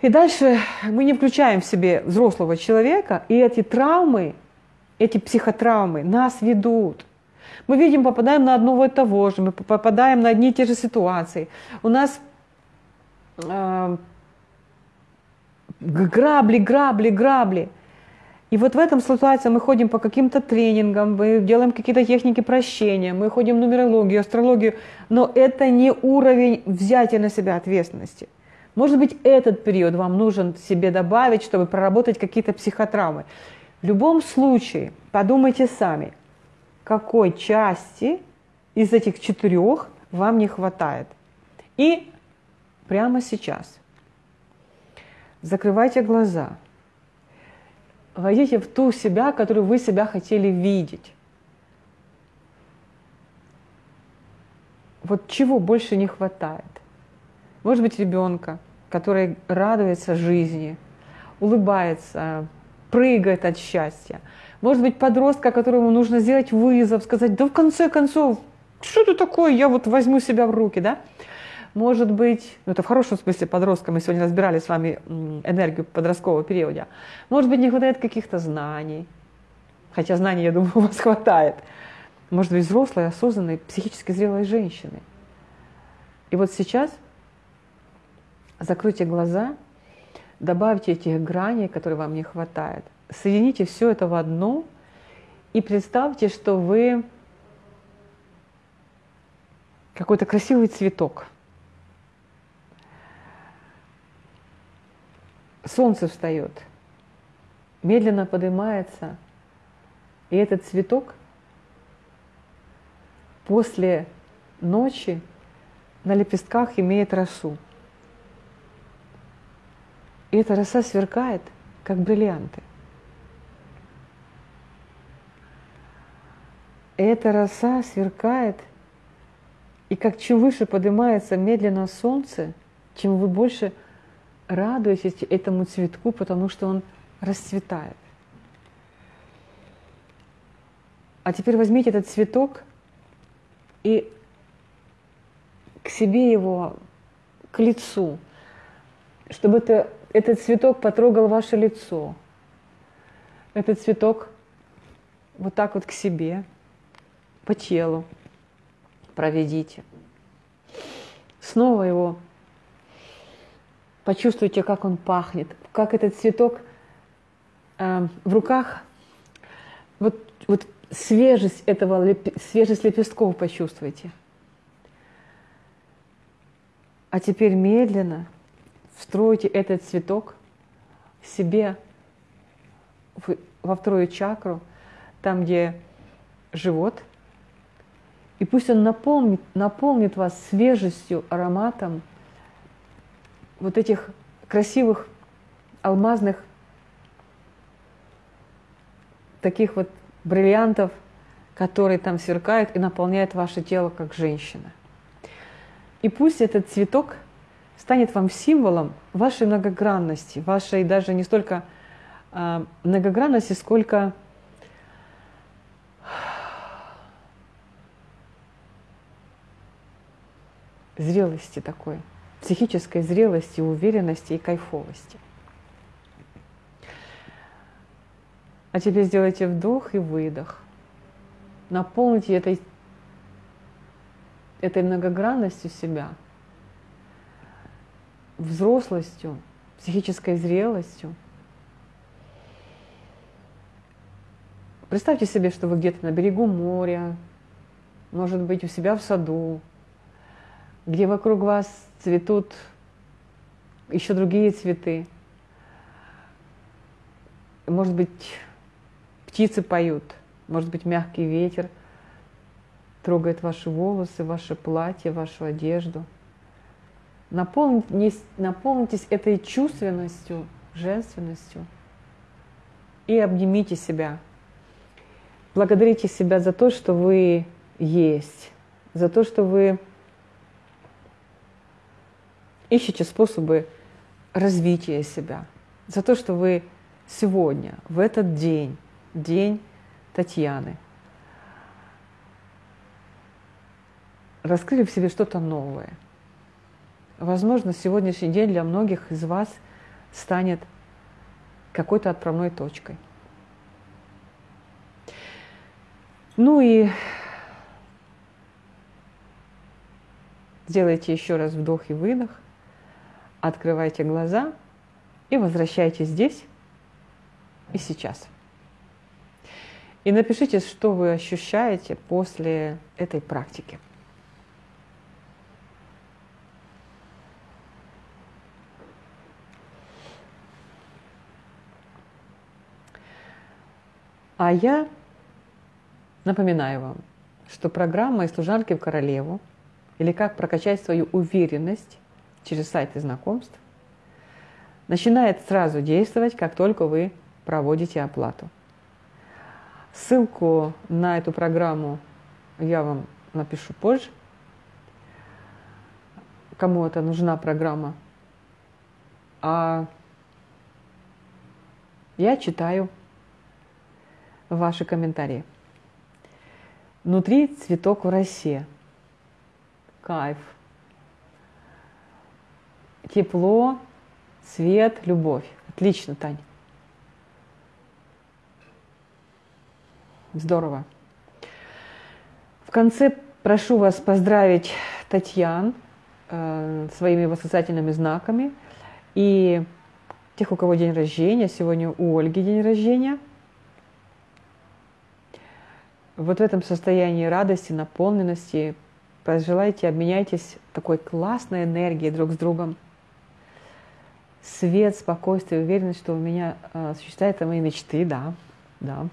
И дальше мы не включаем в себе взрослого человека, и эти травмы, эти психотравмы нас ведут мы видим, попадаем на одного и того же, мы попадаем на одни и те же ситуации. У нас э, грабли, грабли, грабли. И вот в этом ситуации мы ходим по каким-то тренингам, мы делаем какие-то техники прощения, мы ходим в нумерологию, астрологию, но это не уровень взятия на себя ответственности. Может быть, этот период вам нужен себе добавить, чтобы проработать какие-то психотравмы. В любом случае, подумайте сами, какой части из этих четырех вам не хватает. И прямо сейчас закрывайте глаза, войдите в ту себя, которую вы себя хотели видеть. Вот чего больше не хватает? Может быть, ребенка, который радуется жизни, улыбается, прыгает от счастья. Может быть, подростка, которому нужно сделать вызов, сказать, да в конце концов, что это такое, я вот возьму себя в руки, да? Может быть, ну это в хорошем смысле подростка, мы сегодня разбирали с вами энергию подросткового периода. Может быть, не хватает каких-то знаний, хотя знаний, я думаю, *laughs* у вас хватает. Может быть, взрослой, осознанной, психически зрелой женщины. И вот сейчас закройте глаза, добавьте этих граней, которые вам не хватает, соедините все это в одно и представьте, что вы какой-то красивый цветок. Солнце встает, медленно поднимается, и этот цветок после ночи на лепестках имеет росу. И эта роса сверкает, как бриллианты. И эта роса сверкает, и как чем выше поднимается медленно солнце, чем вы больше радуетесь этому цветку, потому что он расцветает. А теперь возьмите этот цветок и к себе его, к лицу, чтобы это этот цветок потрогал ваше лицо. Этот цветок вот так вот к себе, по телу проведите. Снова его почувствуйте, как он пахнет, как этот цветок э, в руках, вот, вот свежесть этого, свежесть лепестков почувствуйте. А теперь медленно – Встройте этот цветок себе во вторую чакру, там, где живот, и пусть он наполнит, наполнит вас свежестью, ароматом вот этих красивых алмазных таких вот бриллиантов, которые там сверкают и наполняют ваше тело как женщина. И пусть этот цветок – станет вам символом вашей многогранности, вашей даже не столько э, многогранности, сколько зрелости такой, психической зрелости, уверенности и кайфовости. А теперь сделайте вдох и выдох. Наполните этой, этой многогранностью себя – взрослостью, психической зрелостью. Представьте себе, что вы где-то на берегу моря, может быть, у себя в саду, где вокруг вас цветут еще другие цветы. Может быть, птицы поют, может быть, мягкий ветер трогает ваши волосы, ваше платье, вашу одежду – Наполнитесь, наполнитесь этой чувственностью, женственностью и обнимите себя. Благодарите себя за то, что вы есть, за то, что вы ищете способы развития себя, за то, что вы сегодня, в этот день, день Татьяны, раскрыли в себе что-то новое – Возможно, сегодняшний день для многих из вас станет какой-то отправной точкой. Ну и сделайте еще раз вдох и выдох, открывайте глаза и возвращайтесь здесь и сейчас. И напишите, что вы ощущаете после этой практики. А я напоминаю вам, что программа «Из служанки в королеву» или «Как прокачать свою уверенность» через сайты знакомств начинает сразу действовать, как только вы проводите оплату. Ссылку на эту программу я вам напишу позже. Кому это нужна программа. А я читаю ваши комментарии. Внутри цветок в росе. Кайф. Тепло, свет, любовь. Отлично, Тань. Здорово. В конце прошу вас поздравить Татьян э, своими восклицательными знаками и тех, у кого день рождения. Сегодня у Ольги день рождения – вот в этом состоянии радости, наполненности пожелайте, обменяйтесь такой классной энергией друг с другом. Свет, спокойствие, уверенность, что у меня э, осуществляются мои мечты, да, да.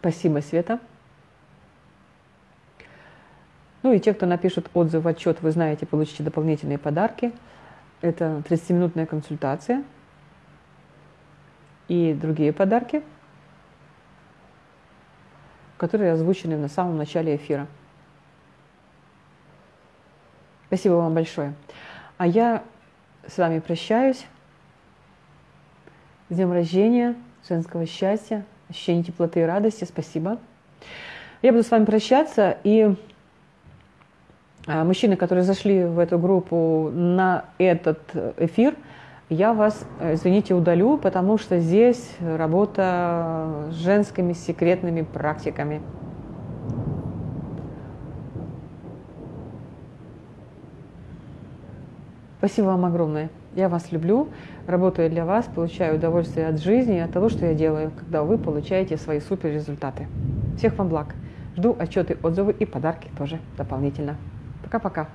Спасибо, Света. Ну и те, кто напишут отзыв, отчет, вы знаете, получите дополнительные подарки. Это 30-минутная консультация – и другие подарки, которые озвучены на самом начале эфира. Спасибо вам большое. А я с вами прощаюсь. С днем рождения, женского счастья, ощущения теплоты и радости. Спасибо. Я буду с вами прощаться. И а, мужчины, которые зашли в эту группу на этот эфир – я вас, э, извините, удалю, потому что здесь работа с женскими секретными практиками. Спасибо вам огромное. Я вас люблю, работаю для вас, получаю удовольствие от жизни и от того, что я делаю, когда вы получаете свои супер результаты. Всех вам благ. Жду отчеты, отзывы и подарки тоже дополнительно. Пока-пока.